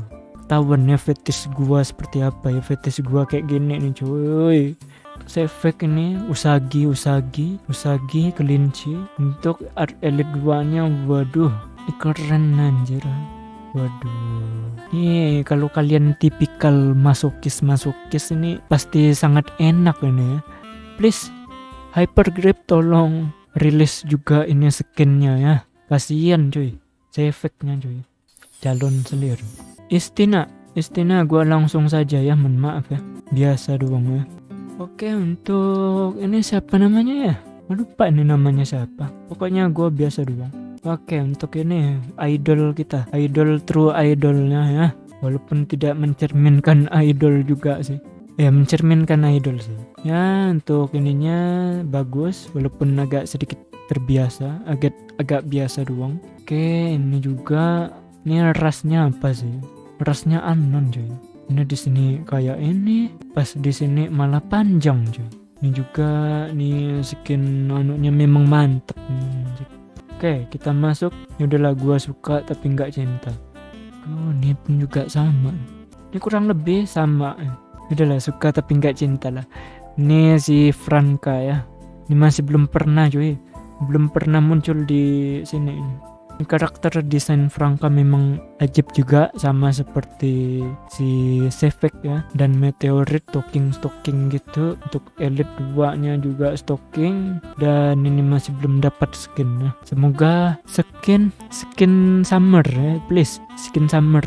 tahuan ya fetish gua seperti apa ya? Fetish gua kayak gini nih cuy efek ini usagi usagi usagi kelinci. Untuk art elite 2 nya waduh keren anjir. Waduh. Ini kalau kalian tipikal masokis masokis ini pasti sangat enak ini ya. Please hyper grip tolong rilis juga ini skinnya ya. Kasihan cuy. Efeknya cuy. Calon selir. Istina istina gua langsung saja ya mohon maaf ya. Biasa doang ya oke untuk ini siapa namanya ya? Lupa ini namanya siapa. Pokoknya gua biasa doang oke untuk ini idol kita. Idol true idolnya ya. Walaupun tidak mencerminkan idol juga sih. Ya mencerminkan idol sih. Ya untuk ininya bagus walaupun agak sedikit terbiasa agak agak biasa doang. Oke ini juga ini rasnya apa sih? Rasnya anon cuy ini di sini kayak ini pas di sini malah panjang cuy ini juga nih skin anunya memang mantep oke kita masuk. Ini udahlah gua suka tapi nggak cinta. Oh ini pun juga sama. Ini kurang lebih sama. Udahlah suka tapi nggak cinta lah. Ini si Franka ya. Ini masih belum pernah cuy. Belum pernah muncul di sini karakter desain Franka memang ajib juga sama seperti si Sefek ya dan Meteorit stocking stocking gitu. Untuk Elite 2 nya juga stocking dan ini masih belum dapat skin ya. semoga skin skin summer ya please skin summer.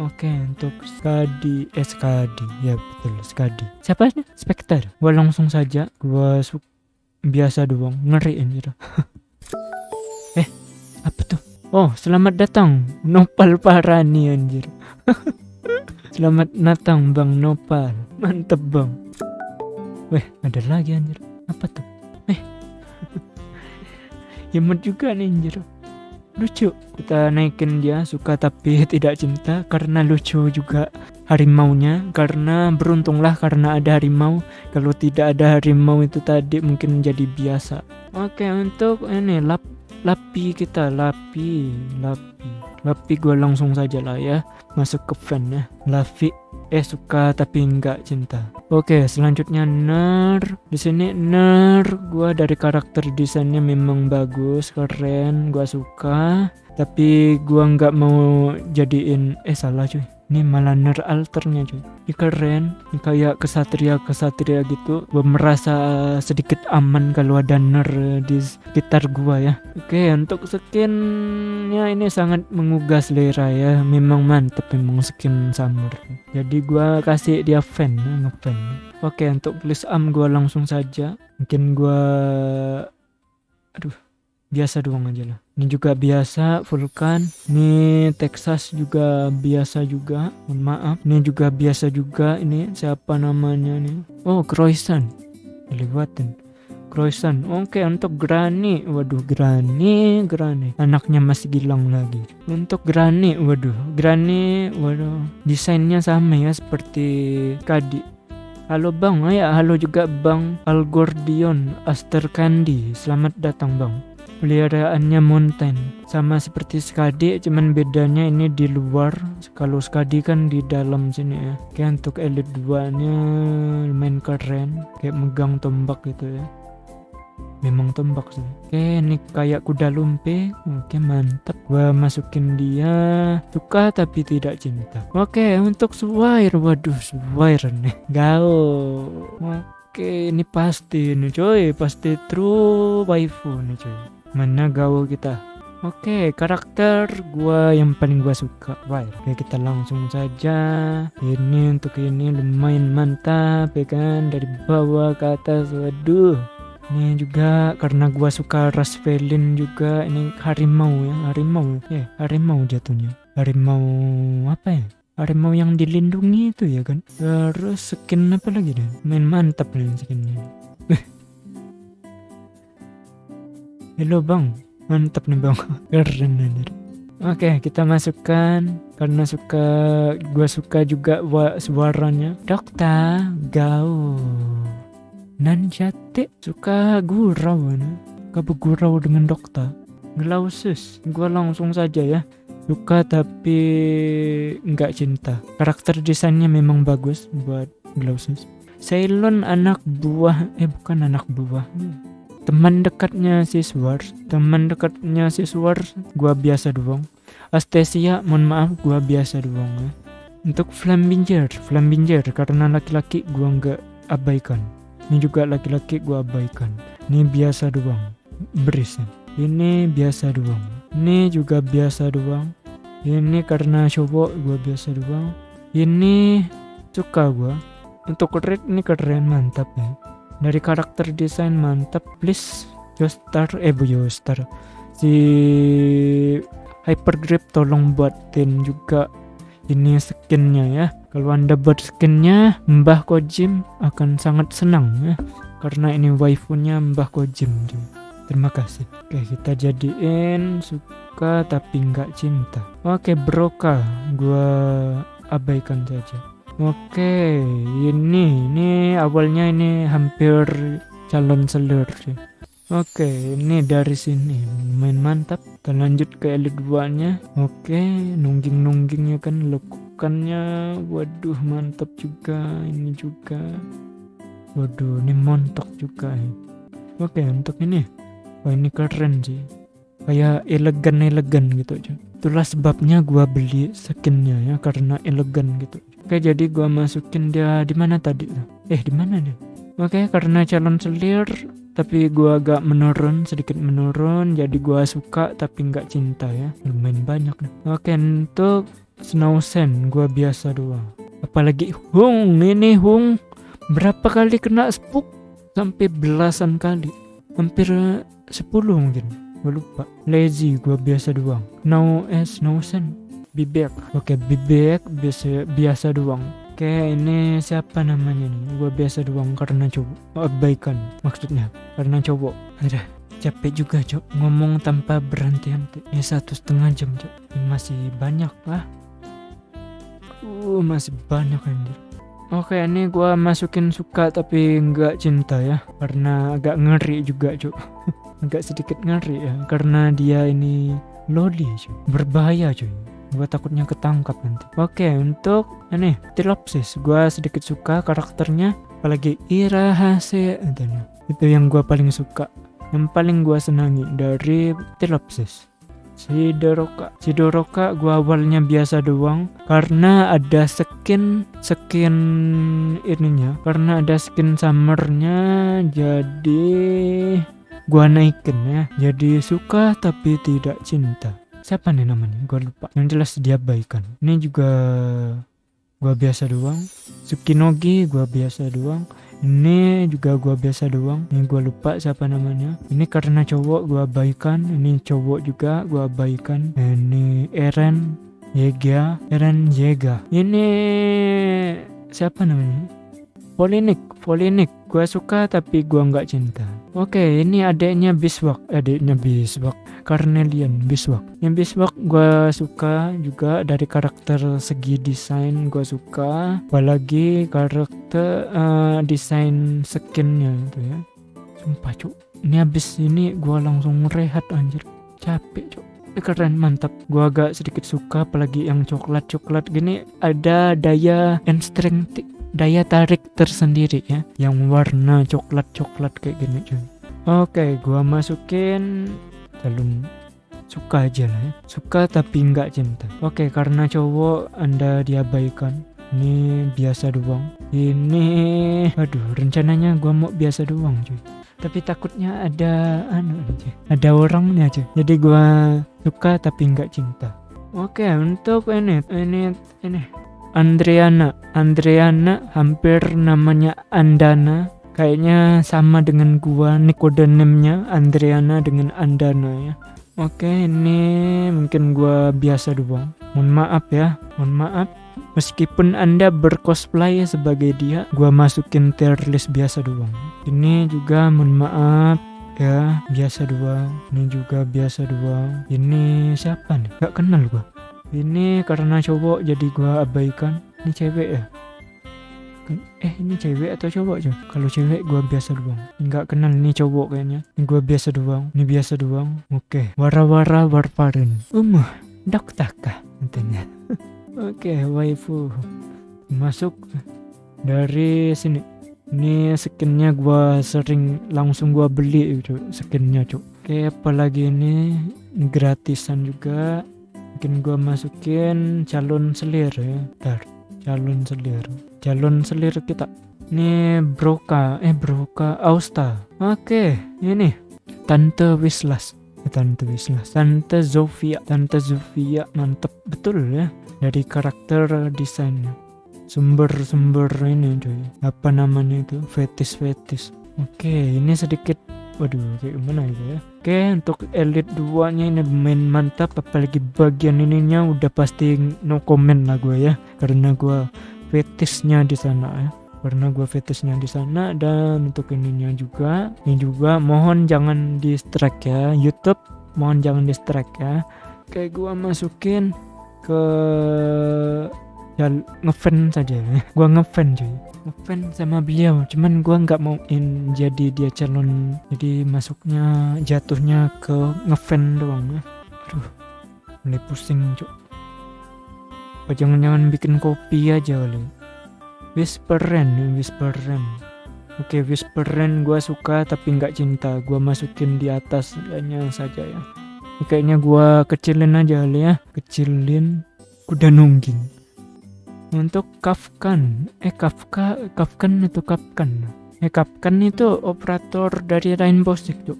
Oke untuk Skadi eh Skadi ya betul Skadi. Siapa sih? Spectre. Gua langsung saja gua biasa doang ngeri anjir apa tuh? Oh selamat datang Nopal Parani anjir. Selamat datang Bang Nopal. Mantep bang. Weh ada lagi anjir. Apa tuh? Eh. Yemut juga nih anjir. Lucu kita naikin dia suka tapi tidak cinta karena lucu juga harimaunya karena beruntunglah karena ada harimau. Kalau tidak ada harimau itu tadi mungkin jadi biasa. Oke untuk ini lap lapi kita lapi lapi. Lapi gue langsung saja lah ya. Masuk ke fan ya. Lapi eh suka tapi enggak cinta. Oke selanjutnya ner. Di sini ner gua dari karakter desainnya memang bagus keren gua suka. Tapi gua nggak mau jadiin eh salah cuy ini malah ner alternya cuy. Ini keren ini kayak kesatria kesatria gitu. Gua merasa sedikit aman kalau ada ner di sekitar gua ya. Oke untuk skinnya ini sangat menggugah selera ya. Memang mantep memang skin summer. Jadi gua kasih dia fan ya, ngefan. Oke untuk please am gua langsung saja. Mungkin gua aduh biasa doang aja lah. Ini juga biasa Vulkan. Ini Texas juga biasa juga. Mohon maaf. Ini juga biasa juga. Ini siapa namanya nih? Oh Croissant. Dilewatin. Croissant. Oke untuk Granny. Waduh Granny Granny. Anaknya masih gilang lagi. Untuk Granny waduh. Granny waduh. Desainnya sama ya seperti Kadi. Halo bang, oh ya halo juga bang Algordion Aster Candy. Selamat datang bang peliharaannya mountain. Sama seperti skadi cuman bedanya ini di luar. Kalau skadi kan di dalam sini ya. Oke untuk elite 2 nya lumayan keren. Kayak megang tombak gitu ya. Memang tombak sih. Oke ini kayak kuda lumpe oke mantap. Gua masukin dia. Suka tapi tidak cinta. Oke untuk Swair waduh Swair nih. Gao Oke, ini pasti nih coy, pasti true waifu nih coy. Mana gaul kita? Oke, karakter gua yang paling gua suka. Wire. Oke, kita langsung saja. Ini untuk ini lumayan mantap ya kan dari bawah ke atas. Waduh. Ini juga karena gua suka ras felin juga ini harimau ya, harimau. Ya, harimau jatuhnya. Harimau apa ya? harimau yang dilindungi itu ya kan terus skin apa lagi deh main mantap nih skinnya Halo bang, mantap nih bang, keren anjir. Oke, kita masukkan karena suka gua suka juga suaranya. Dokta, gau. Nanjate suka gurau nah. Kabu gurau dengan dokter. Glausus, gua langsung saja ya. Suka tapi nggak cinta. Karakter desainnya memang bagus buat Glausus. Ceylon anak buah, eh bukan anak buah. Hmm teman dekatnya si Swars teman dekatnya si Swars gua biasa doang. Astesia mohon maaf gua biasa doang ya. Untuk Flambinger Flambinger karena laki-laki gua nggak abaikan. Ini juga laki-laki gua abaikan. Ini biasa doang beris ini biasa doang ini juga biasa doang. Ini karena cowok gua biasa doang. Ini suka gua. Untuk red ini keren mantap ya dari karakter desain mantap please Joestar eh bu Joestar si Hypergrip tolong buatin juga ini skinnya ya. Kalau anda buat skinnya Mbah Kojim akan sangat senang ya. Karena ini waifunya Mbah Kojim terima kasih. Oke kita jadiin suka tapi nggak cinta. Oke broka gua abaikan saja Oke, ini ini awalnya ini hampir calon selir sih. Oke, ini dari sini main mantap. Kita lanjut ke elit 2 nya. Oke, nungging-nunggingnya kan lekukannya. Waduh, mantap juga. Ini juga. Waduh, ini montok juga. Ya. Oke, untuk ini. Wah, ini keren sih. Kayak elegan-elegan gitu aja. Itulah sebabnya gua beli skinnya ya karena elegan gitu. Oke, jadi gua masukin dia di mana tadi? Eh, di mana dia? Oke, karena calon selir tapi gua agak menurun sedikit menurun jadi gua suka tapi nggak cinta ya. Lumayan banyak nih. Oke untuk Snowsen gua biasa doang. Apalagi Hung ini Hung berapa kali kena spook? Sampai belasan kali. Hampir 10 mungkin. Gue lupa. Lazy gua biasa doang. Now eh Snowsen bibek oke bibek biasa biasa doang. Oke ini siapa namanya nih? Gue biasa doang karena cowok. Oh, baikan maksudnya karena cowok. Ada capek juga cok. Ngomong tanpa berhenti-henti. Ya satu setengah jam cok. Masih banyak lah uh masih banyak anjir. Oke ini gua masukin suka tapi nggak cinta ya. Karena agak ngeri juga cok. Agak sedikit ngeri ya. Karena dia ini loli cuy berbahaya cuy gua takutnya ketangkap nanti. Oke untuk ini Tilopsis. Gua sedikit suka karakternya apalagi Irahase itu yang gua paling suka. Yang paling gua senangi dari Tilopsis. Si Doroka si Doroka gua awalnya biasa doang karena ada skin skin ininya karena ada skin summernya jadi gua naikin ya. Jadi suka tapi tidak cinta siapa nih namanya gua lupa. Yang jelas dia baikan ini juga gua biasa doang. Tsukinogi gua biasa doang. Ini juga gua biasa doang. Ini gua lupa siapa namanya. Ini karena cowok gua abaikan ini cowok juga gua abaikan ini Eren Yega. Eren Yega. Ini siapa namanya? Polinik Polinik. Gua suka tapi gua nggak cinta oke ini adiknya Biswak adiknya Biswak Carnelian Biswak. Yang Biswak gue suka juga dari karakter segi desain gue suka apalagi karakter uh, desain skinnya itu ya. Sumpah cuk. Ini habis ini gue langsung rehat anjir. Capek cuk. Keren mantap. Gue agak sedikit suka apalagi yang coklat coklat gini. Ada daya and strength daya tarik tersendiri ya yang warna coklat coklat kayak gini cuy. Oke gua masukin calon suka aja lah ya. Suka tapi nggak cinta. Oke karena cowok anda diabaikan. Ini biasa doang. Ini aduh rencananya gua mau biasa doang cuy. Tapi takutnya ada anu aja ada orangnya aja. Jadi gua suka tapi nggak cinta. Oke untuk ini ini ini Andriana Andriana hampir namanya Andana Kayaknya sama dengan gua Nicodenemnya Andriana dengan Andana ya. Oke, ini mungkin gua biasa doang. Mohon maaf ya, mohon maaf. Meskipun Anda bercosplay sebagai dia, gua masukin tier list biasa doang. Ini juga mohon maaf ya, biasa doang. Ini juga biasa doang. Ini siapa nih? Gak kenal gua. Ini karena cowok jadi gua abaikan. Ini cewek ya? eh ini cewek atau cowok cuy kalau cewek gua biasa doang. Nggak kenal ini cowok kayaknya. Ini gua biasa doang. Ini biasa doang. Oke. Okay. wara-wara warparin. Umuh dok taka nantinya oke okay, waifu. Masuk dari sini. Ini skinnya gua sering langsung gua beli itu skinnya cuk oke apalagi ini? Gratisan juga mungkin gua masukin calon selir ya. Ntar calon selir. Calon selir kita. Ini broka eh broka austa. Oke ini. Tante wislas. Eh, tante wislas. Tante zofia. Tante zofia mantep. Betul ya dari karakter desainnya. Sumber-sumber ini cuy. Apa namanya itu? Fetis fetis oke ini sedikit waduh kayak gimana ya oke untuk elite 2 nya ini main mantap apalagi bagian ininya udah pasti no comment lah gue ya karena gue fetisnya di sana ya. Karena gue fetisnya di sana dan untuk ininya juga ini juga mohon jangan di strike ya. YouTube mohon jangan di strike ya. Kayak gue masukin ke ya ngefan saja. Ya gue ngefan cuy. Ngefan sama beliau cuman gue nggak mau in jadi dia calon. Jadi masuknya jatuhnya ke ngefan doang. Ya aduh mulai pusing cuy. Apa jangan-jangan bikin kopi aja kali? Whisperen Whisperen Oke Whisperen gue suka tapi nggak cinta. Gue masukin di atas hanya saja ya. Kayaknya gue kecilin aja kali ya. Kecilin kuda nungging untuk Kafkan. Eh Kafka Kafkan itu Kafkan. Eh Kafkan itu operator dari Rainbow Six tuh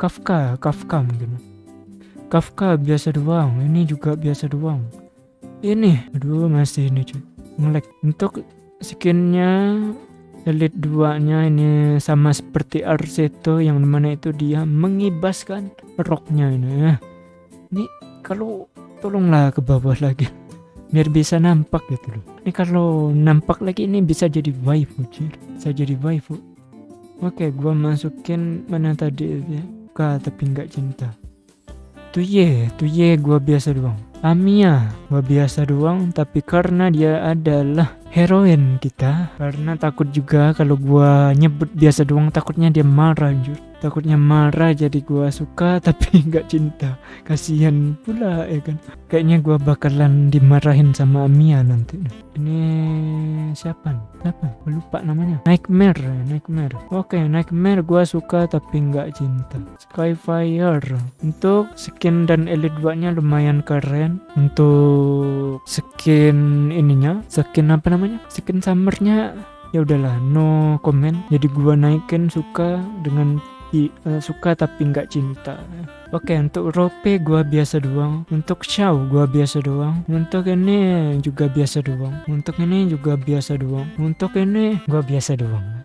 Kafka Kafka mungkin. Kafka biasa doang ini juga biasa doang. Ini aduh masih ini cuy ngelek untuk skinnya elite 2 nya ini sama seperti Arseto yang mana itu dia mengibaskan roknya ini ya. Ini kalau tolonglah ke bawah lagi biar bisa nampak gitu loh. Ini kalau nampak lagi ini bisa jadi waifu cuy bisa jadi waifu. Oke gua masukin mana tadi ya? Suka tapi nggak cinta. Tuh ye tuh ye gua biasa doang. Amia gua biasa doang tapi karena dia adalah heroin kita karena takut juga kalau gua nyebut biasa doang takutnya dia marah anjur takutnya marah jadi gua suka tapi nggak cinta. Kasihan pula ya kan? Kayaknya gua bakalan dimarahin sama Mia nanti. Ini siapa? Nih siapa? Gua lupa namanya. Nightmare Nightmare. Oke Nightmare gua suka tapi nggak cinta. Skyfire. Untuk skin dan elite 2 nya lumayan keren. Untuk skin ininya skin apa namanya? Skin summernya ya udahlah no comment. Jadi gua naikin suka dengan uh, suka tapi nggak cinta. Oke untuk rope gua biasa doang. Untuk show gua biasa doang. Untuk ini juga biasa doang. Untuk ini juga biasa doang. Untuk ini gua biasa doang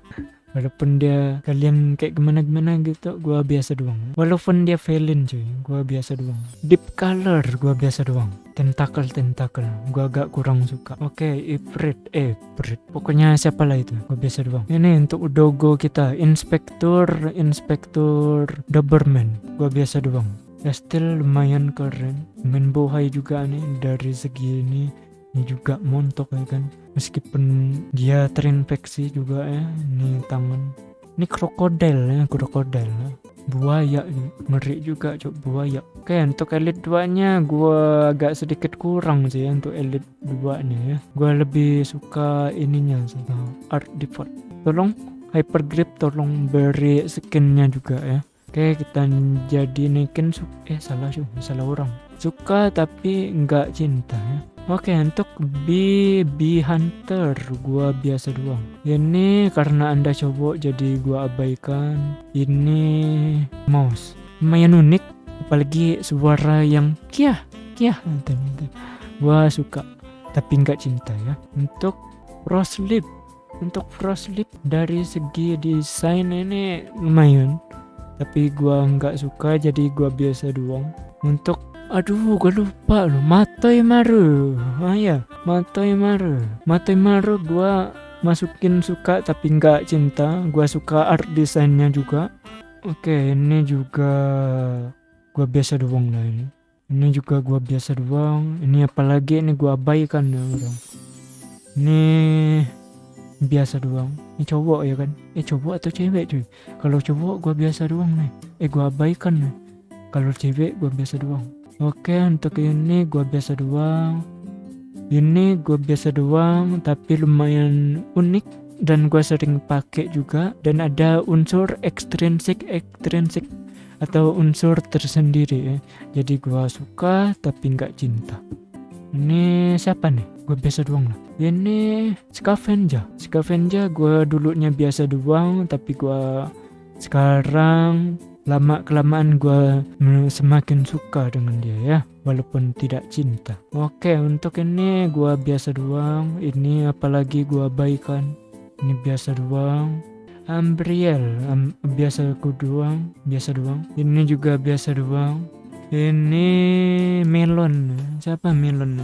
walaupun dia kalian kayak gimana gimana gitu gua biasa doang. Walaupun dia villain cuy gua biasa doang. Deep color gua biasa doang. Tentakel tentakel gua agak kurang suka. Oke okay, Ifrit eh Ifrit. Pokoknya siapa lah itu gua biasa doang. Ini untuk dogo kita inspektur inspektur Doberman. Gua biasa doang. Ya still lumayan keren. Main bohai juga nih dari segi ini ini juga montok ya kan. Meskipun dia terinfeksi juga ya ini tangan ini krokodil ya krokodil. Ya. buaya ngeri juga cok buaya. Oke untuk elit 2 nya gua agak sedikit kurang sih ya untuk elit 2 nya ya. Gua lebih suka ininya sih nah, art default. Tolong hyper grip tolong beri skinnya juga ya. Oke kita jadi naikin eh salah sih salah orang. Suka tapi nggak cinta ya Oke untuk B B Hunter gua biasa doang. Ini karena anda cowok jadi gua abaikan. Ini mouse lumayan unik apalagi suara yang kia kia gua suka tapi nggak cinta ya. Untuk Frostlip untuk Frostlip dari segi desain ini lumayan tapi gua nggak suka jadi gua biasa doang. Untuk Aduh, gue lupa loh. Matoi Maru. Ah ya, Matoi Maru. Matoi Maru gue masukin suka tapi nggak cinta. Gue suka art desainnya juga. Oke, ini juga gue biasa doang lah ini. Ini juga gue biasa doang. Ini apalagi ini gue abaikan orang. Ini biasa doang. Ini cowok ya kan? Eh cowok atau cewek cuy? Kalau cowok gue biasa doang nih. Eh gue abaikan nih. Kalau cewek gue biasa doang. Oke untuk ini gua biasa doang Ini gua biasa doang tapi lumayan unik dan gua sering pakai juga dan ada unsur ekstrinsik ekstrinsik atau unsur tersendiri ya. Jadi gua suka tapi nggak cinta. Ini siapa nih? Gue biasa doang lah. Ini Scavenger. Scavenger gue dulunya biasa doang tapi gue sekarang lama kelamaan gue semakin suka dengan dia ya walaupun tidak cinta. Oke untuk ini gue biasa doang. Ini apalagi gue abaikan ini biasa doang. Ambriel um, biasa aku doang. Biasa doang. Ini juga biasa doang. Ini melon. Siapa melon?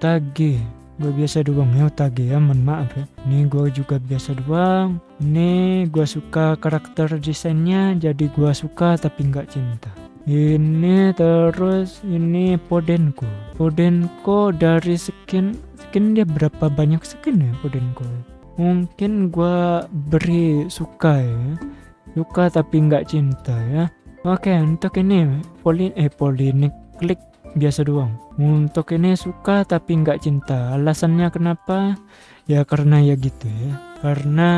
Tagi gue biasa doang. Ya otage ya mohon maaf ya. Ini gue juga biasa doang. Ini gue suka karakter desainnya jadi gue suka tapi nggak cinta. Ini terus ini Podenko. Podenko dari skin skin dia berapa banyak skin ya Podenko? Mungkin gue beri suka ya. Suka tapi nggak cinta ya. Oke untuk ini Polin eh Polinik klik biasa doang. Untuk ini suka tapi nggak cinta. Alasannya kenapa? Ya karena ya gitu ya. Karena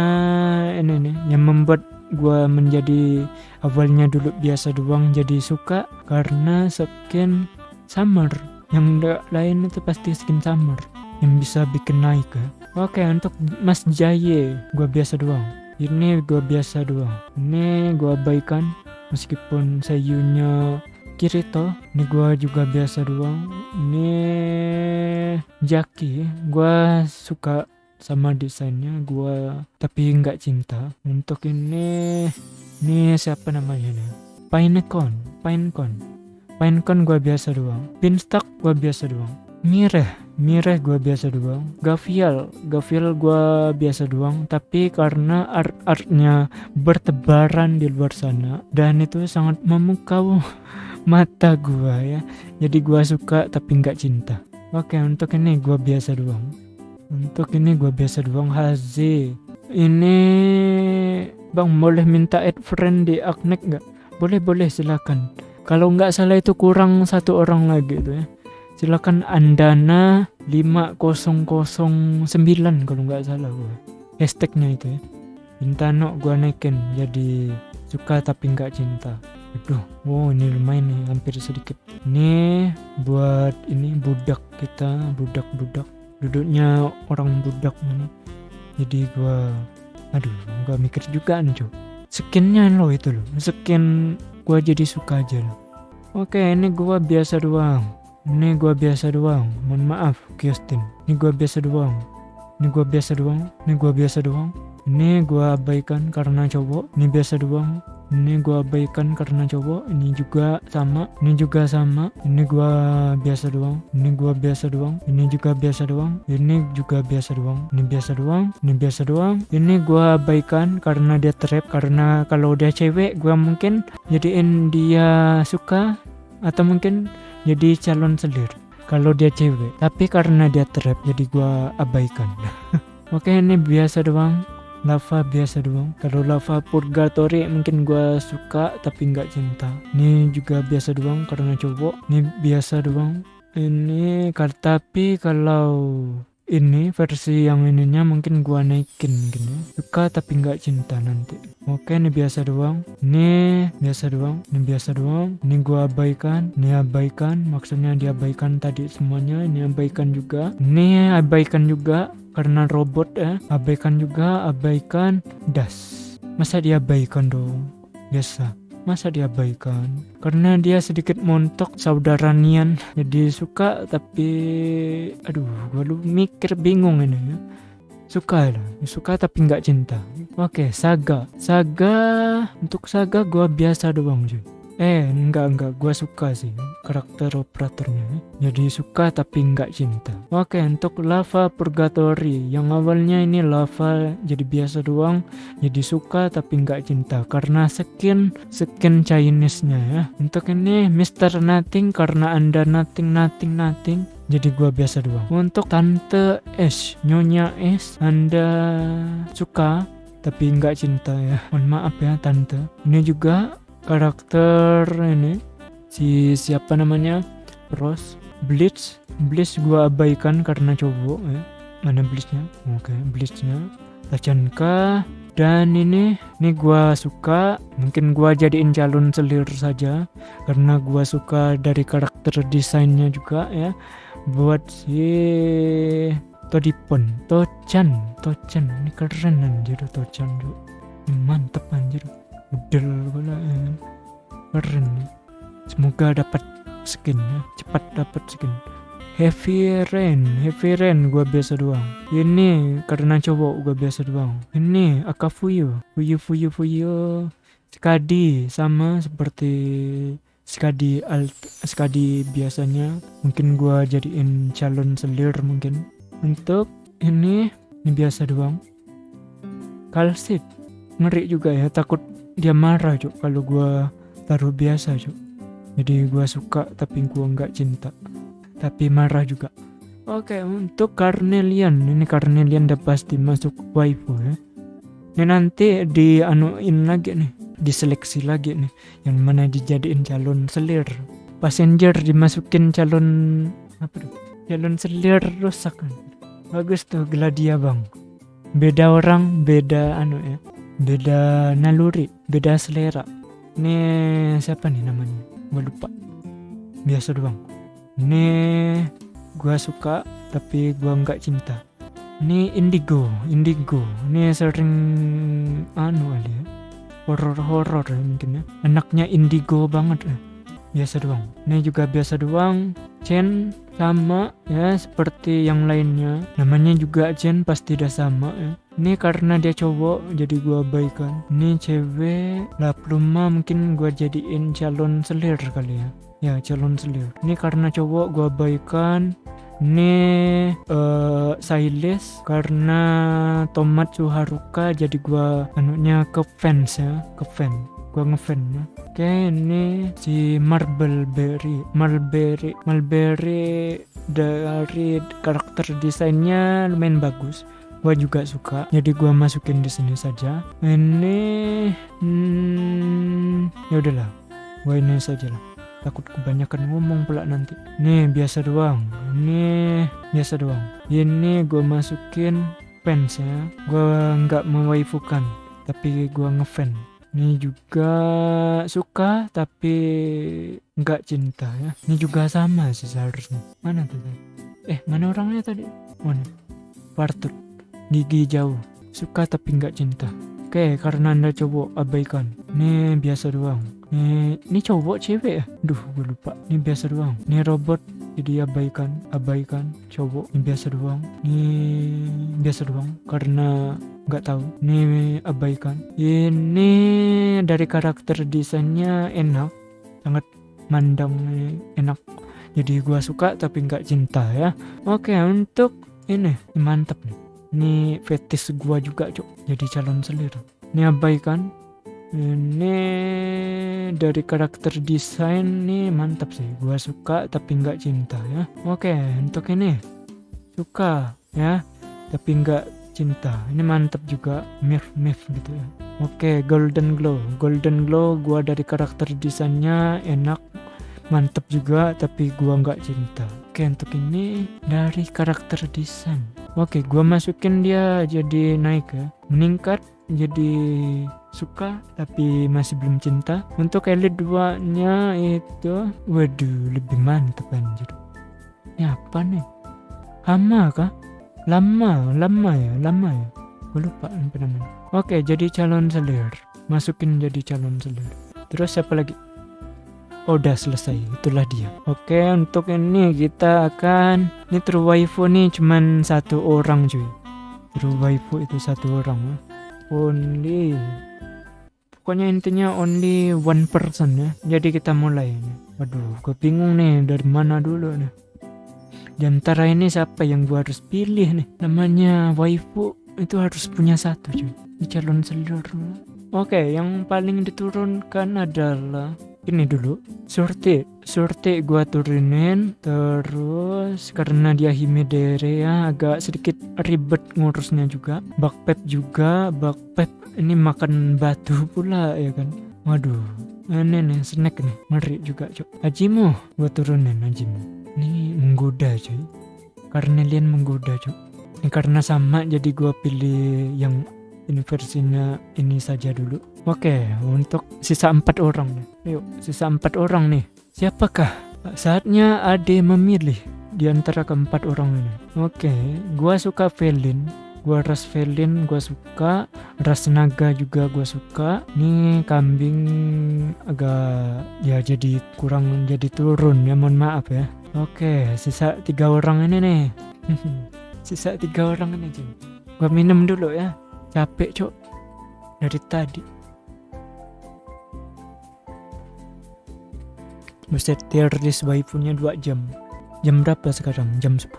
ini nih yang membuat gue menjadi awalnya dulu biasa doang jadi suka karena skin summer. Yang lain itu pasti skin summer yang bisa bikin naik ya. oke untuk mas jaye gue biasa doang. Ini gue biasa doang. Ini gue abaikan meskipun sayunya Kirito ini gua juga biasa doang. Ini Jaki gua suka sama desainnya gua tapi nggak cinta. Untuk ini ini siapa namanya nih Pinecon Pinecon Pinecon gua biasa doang. Pinstock gua biasa doang. Mireh Mireh gua biasa doang. Gavial Gavial gua biasa doang. Tapi karena art-artnya bertebaran di luar sana dan itu sangat memukau mata gua ya. Jadi gua suka tapi nggak cinta. Oke untuk ini gua biasa doang. Untuk ini gua biasa doang Hazi ini bang boleh minta add friend di Aknek nggak? Boleh boleh silakan. Kalau nggak salah itu kurang satu orang lagi tuh ya silakan Andana 5009 kalau nggak salah gue hashtagnya itu ya. Bintano gue naikin jadi suka tapi nggak cinta. Aduh wow ini lumayan nih hampir sedikit. Ini buat ini budak kita budak-budak. Duduknya orang budak ini. Jadi gue aduh gak mikir juga nih skinnya lo itu loh. Skin gue jadi suka aja loh. Oke ini gue biasa doang ini gua biasa doang mohon maaf Kiostin ini gua biasa doang ini gua biasa doang ini gua biasa doang ini gua abaikan karena cowok ini biasa doang ini gua abaikan karena cowok ini juga sama ini juga sama ini gua biasa doang ini gua biasa doang ini juga biasa doang ini juga biasa doang ini biasa doang ini biasa doang ini gua abaikan karena dia trap karena kalau dia cewek gua mungkin jadiin dia suka atau mungkin jadi calon selir. Kalau dia cewek tapi karena dia trap jadi gua abaikan. Oke ini biasa doang. Lava biasa doang. Kalau lava purgatory mungkin gua suka tapi nggak cinta. Ini juga biasa doang karena cowok. Ini biasa doang. Ini tapi kalau ini versi yang ininya mungkin gua naikin gini. Suka tapi nggak cinta nanti. Oke ini biasa doang. Ini biasa doang. Ini biasa doang. Ini gua abaikan. Ini abaikan. Maksudnya diabaikan tadi semuanya. Ini abaikan juga. Ini abaikan juga karena robot ya abaikan juga. Abaikan. Das. Masa diabaikan dong? Biasa masa diabaikan karena dia sedikit montok saudara Nian. Jadi suka tapi aduh gue lu mikir bingung ini ya. Suka lah suka tapi nggak cinta. Oke saga. Saga untuk saga gue biasa doang cuy Eh enggak enggak. Gue suka sih karakter operatornya. Jadi suka tapi enggak cinta. Oke untuk lava purgatory. Yang awalnya ini lava jadi biasa doang Jadi suka tapi enggak cinta. Karena skin skin Chinese nya ya. Untuk ini Mr. Nothing karena anda nothing nothing nothing jadi gua biasa doang. Untuk tante S nyonya S anda suka tapi enggak cinta ya. Mohon maaf ya tante. Ini juga karakter ini si siapa namanya? Rose Blitz. Blitz gua abaikan karena cowok ya mana Blitznya? Oke okay, Blitznya. Tachanka dan ini ini gua suka. Mungkin gua jadiin calon selir saja. Karena gua suka dari karakter desainnya juga ya. Buat si Todipon. Tochan Tochan. Ini keren anjir Tochan mantep anjir udel pula ya. keren semoga dapat skin ya cepat dapat skin Heavy Rain, Heavy Rain gua biasa doang. Ini karena cowok gua biasa doang. Ini Akafuyu, Fuyu Fuyu Fuyu. Skadi sama seperti Skadi alt Skadi biasanya. Mungkin gua jadiin calon selir mungkin. Untuk ini ini biasa doang. Kalsit ngeri juga ya takut dia marah cuk kalau gua taruh biasa cuk. Jadi gua suka tapi gua nggak cinta. Tapi marah juga. Oke untuk Carnelian. Ini Carnelian udah pasti masuk waifu ya. Ini nanti di anuin lagi nih diseleksi lagi nih yang mana dijadiin calon selir. Passenger dimasukin calon apa tuh? Calon selir rusak. Bagus tuh Gladia bang beda orang beda anu ya beda naluri beda selera. Ini siapa nih namanya? Gue lupa. Biasa doang. Ini gue suka tapi gue nggak cinta. Ini indigo indigo. Ini sering anu kali ya. Horror horror mungkin ya. Anaknya indigo banget ya biasa doang. Ini juga biasa doang. Chen sama ya seperti yang lainnya. Namanya juga Chen pasti udah sama ya. Ini karena dia cowok jadi gua abaikan. Ini cewek lah pluma mungkin gua jadiin calon selir kali ya. Ya calon selir. Ini karena cowok gua abaikan. Ini uh, Silas karena Tomat Suharuka jadi gua anunya ke fans ya ke fan gua ngefan ya. Oke ini si Marbleberry Marlberry Marlberry dari karakter desainnya lumayan bagus. Gua juga suka jadi gua masukin di sini saja. Ini hmm, ya udahlah. Gua ini saja lah. Takut kebanyakan ngomong pula nanti. Nih biasa doang. Ini biasa doang. Ini gue masukin fans ya. Gue nggak mewaifukan tapi gue ngefan ini juga suka tapi nggak cinta ya. Ini juga sama sih seharusnya. Mana tuh eh mana orangnya tadi? Mana? Partut. Gigi jauh. Suka tapi nggak cinta. Oke karena anda cowok abaikan. Ini biasa doang ini, ini cowok cewek ya? Duh, gue lupa. Ini biasa doang. Ini robot jadi abaikan, abaikan cowok. Ini biasa doang. Ini biasa doang karena nggak tahu. Ini abaikan. Ini dari karakter desainnya enak, sangat mandang enak. Jadi gua suka tapi nggak cinta ya. Oke, untuk ini mantap nih. Ini fetis gua juga, Cok. Jadi calon selir. Ini abaikan ini dari karakter desain nih mantap sih. Gua suka tapi nggak cinta ya. Oke untuk ini. Suka ya tapi nggak cinta. Ini mantap juga. Mif mif gitu ya. Oke golden glow. Golden glow gua dari karakter desainnya enak mantap juga tapi gua nggak cinta. Oke untuk ini dari karakter desain. Oke gua masukin dia jadi naik ya. Meningkat jadi suka tapi masih belum cinta. Untuk elite 2 nya itu waduh lebih mantap anjir. Ini apa nih? Hama kah? Lama lama ya lama ya. Gue lupa apa namanya. Oke jadi calon selir. Masukin jadi calon selir. Terus siapa lagi? Oh, udah selesai. Itulah dia. Oke untuk ini kita akan ini true waifu nih cuman satu orang cuy. True waifu itu satu orang only. Pokoknya intinya only one person ya. Jadi kita mulai waduh gue bingung nih dari mana dulu nih. Di antara ini siapa yang gue harus pilih nih? Namanya waifu itu harus punya satu cuy. Di calon seluruh. Oke yang paling diturunkan adalah ini dulu surti surti gua turunin terus karena dia himedere ya agak sedikit ribet ngurusnya juga. Bakpep juga bakpep ini makan batu pula ya kan? Waduh ini nih snack nih ngeri juga cok. Ajimo gua turunin Ajimo ini menggoda cuy. Lian menggoda cok. Ini karena sama jadi gua pilih yang ini versinya ini saja dulu. Oke untuk sisa empat orang. nih yuk sisa empat orang nih. Siapakah? Saatnya Ade memilih di antara keempat orang ini. Oke gua suka Felin. Gua ras Felin gua suka. Ras naga juga gua suka. Ini kambing agak ya jadi kurang jadi turun ya mohon maaf ya. Oke sisa tiga orang ini nih. Sisa tiga orang ini cuy gua minum dulu ya. Capek cok dari tadi Buset tier list waifunya 2 jam. Jam berapa sekarang? Jam 10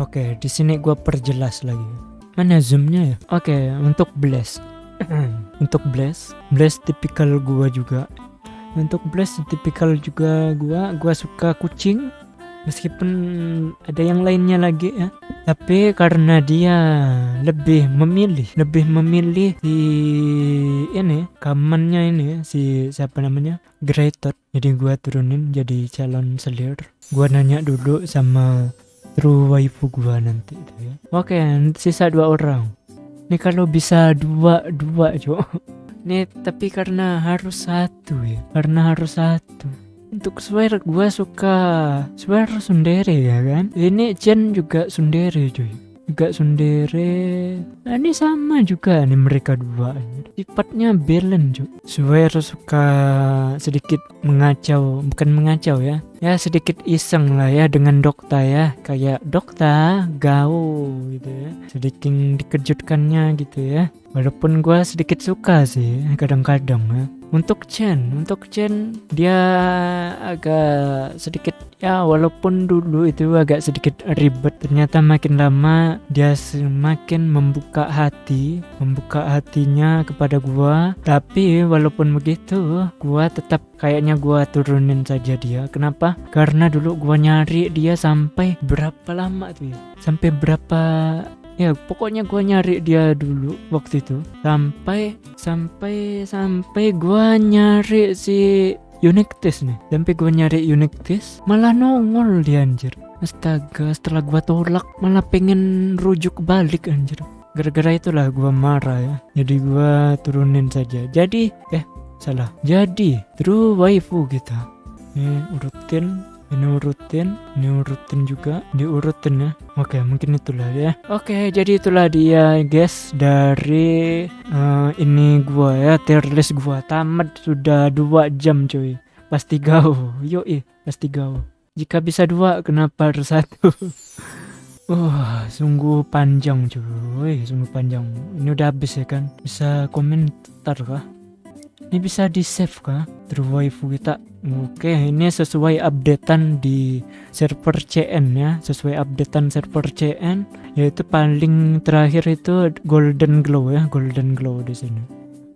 Oke di sini gua perjelas lagi. Mana zoomnya ya? Oke untuk blast. Untuk blast Blast tipikal gua juga. Untuk blast tipikal juga gua Gua suka kucing. Meskipun ada yang lainnya lagi ya tapi karena dia lebih memilih lebih memilih si ini kamannya ini si siapa namanya? Greater. Jadi gua turunin jadi calon selir. Gua nanya dulu sama true waifu gua nanti itu ya. Oke sisa dua orang. Ini kalau bisa dua dua cok nih tapi karena harus satu ya karena harus satu untuk swear gue suka swear sundere ya kan? Ini Jen juga sundere cuy. Juga sundere nah, ini sama juga nih mereka dua. Sifatnya balance cuy. Swear suka sedikit mengacau bukan mengacau ya. Ya sedikit iseng lah ya dengan dokter ya. Kayak dokter gau gitu ya. Sedikit dikejutkannya gitu ya walaupun gue sedikit suka sih kadang-kadang ya untuk Chen untuk Chen dia agak sedikit ya walaupun dulu itu agak sedikit ribet ternyata makin lama dia semakin membuka hati membuka hatinya kepada gua. Tapi walaupun begitu gua tetap kayaknya gua turunin saja dia. Kenapa? Karena dulu gua nyari dia sampai berapa lama tuh ya? Sampai berapa ya pokoknya gua nyari dia dulu waktu itu. Sampai sampai sampai gua nyari si unique test nih. Sampai gue nyari unique test malah nongol dia anjir. Astaga setelah gue tolak malah pengen rujuk balik anjir. Gara-gara itulah gue marah ya. Jadi gue turunin saja. Jadi eh salah. Jadi true waifu kita. Ini urutin ini urutin ini urutin juga diurutin ya oke mungkin itulah ya oke jadi itulah dia guys dari uh, ini gua ya tier list gua tamat sudah dua jam cuy pasti gau yoi pasti gau jika bisa dua kenapa harus satu Wah, sungguh panjang cuy, sungguh panjang. Ini udah habis ya kan? Bisa komentar kah? Ini bisa di save kah? True waifu kita oke ini sesuai updatean di server CN ya. Sesuai updatean server CN yaitu paling terakhir itu golden glow ya golden glow di sini.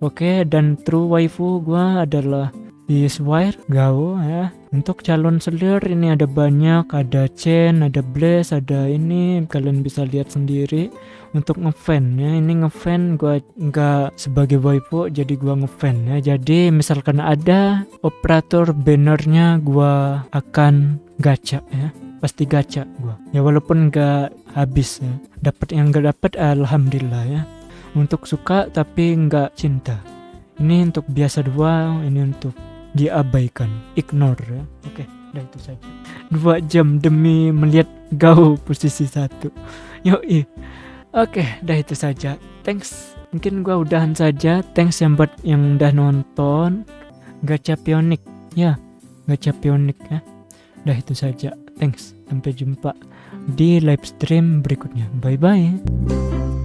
Oke dan true waifu gua adalah di Swire Gao ya untuk calon selir ini ada banyak ada Chen ada Blaze ada ini kalian bisa lihat sendiri. Untuk ngefan ya ini ngefan gua nggak sebagai waifu jadi gua ngefan ya. Jadi misalkan ada operator bannernya gua akan gacha ya. Pasti gacha gua. Ya walaupun nggak habis ya. Dapat yang nggak dapat alhamdulillah ya. Untuk suka tapi nggak cinta. Ini untuk biasa dua ini untuk diabaikan, ignore ya. Oke, udah itu saja. Dua jam demi melihat gau posisi satu. Yoi. Oke, udah itu saja. Thanks. Mungkin gua udahan saja. Thanks yang buat yang udah nonton. Gacha Pionik. Ya, Gacha Pionik ya. Udah itu saja. Thanks. Sampai jumpa di live stream berikutnya. Bye bye.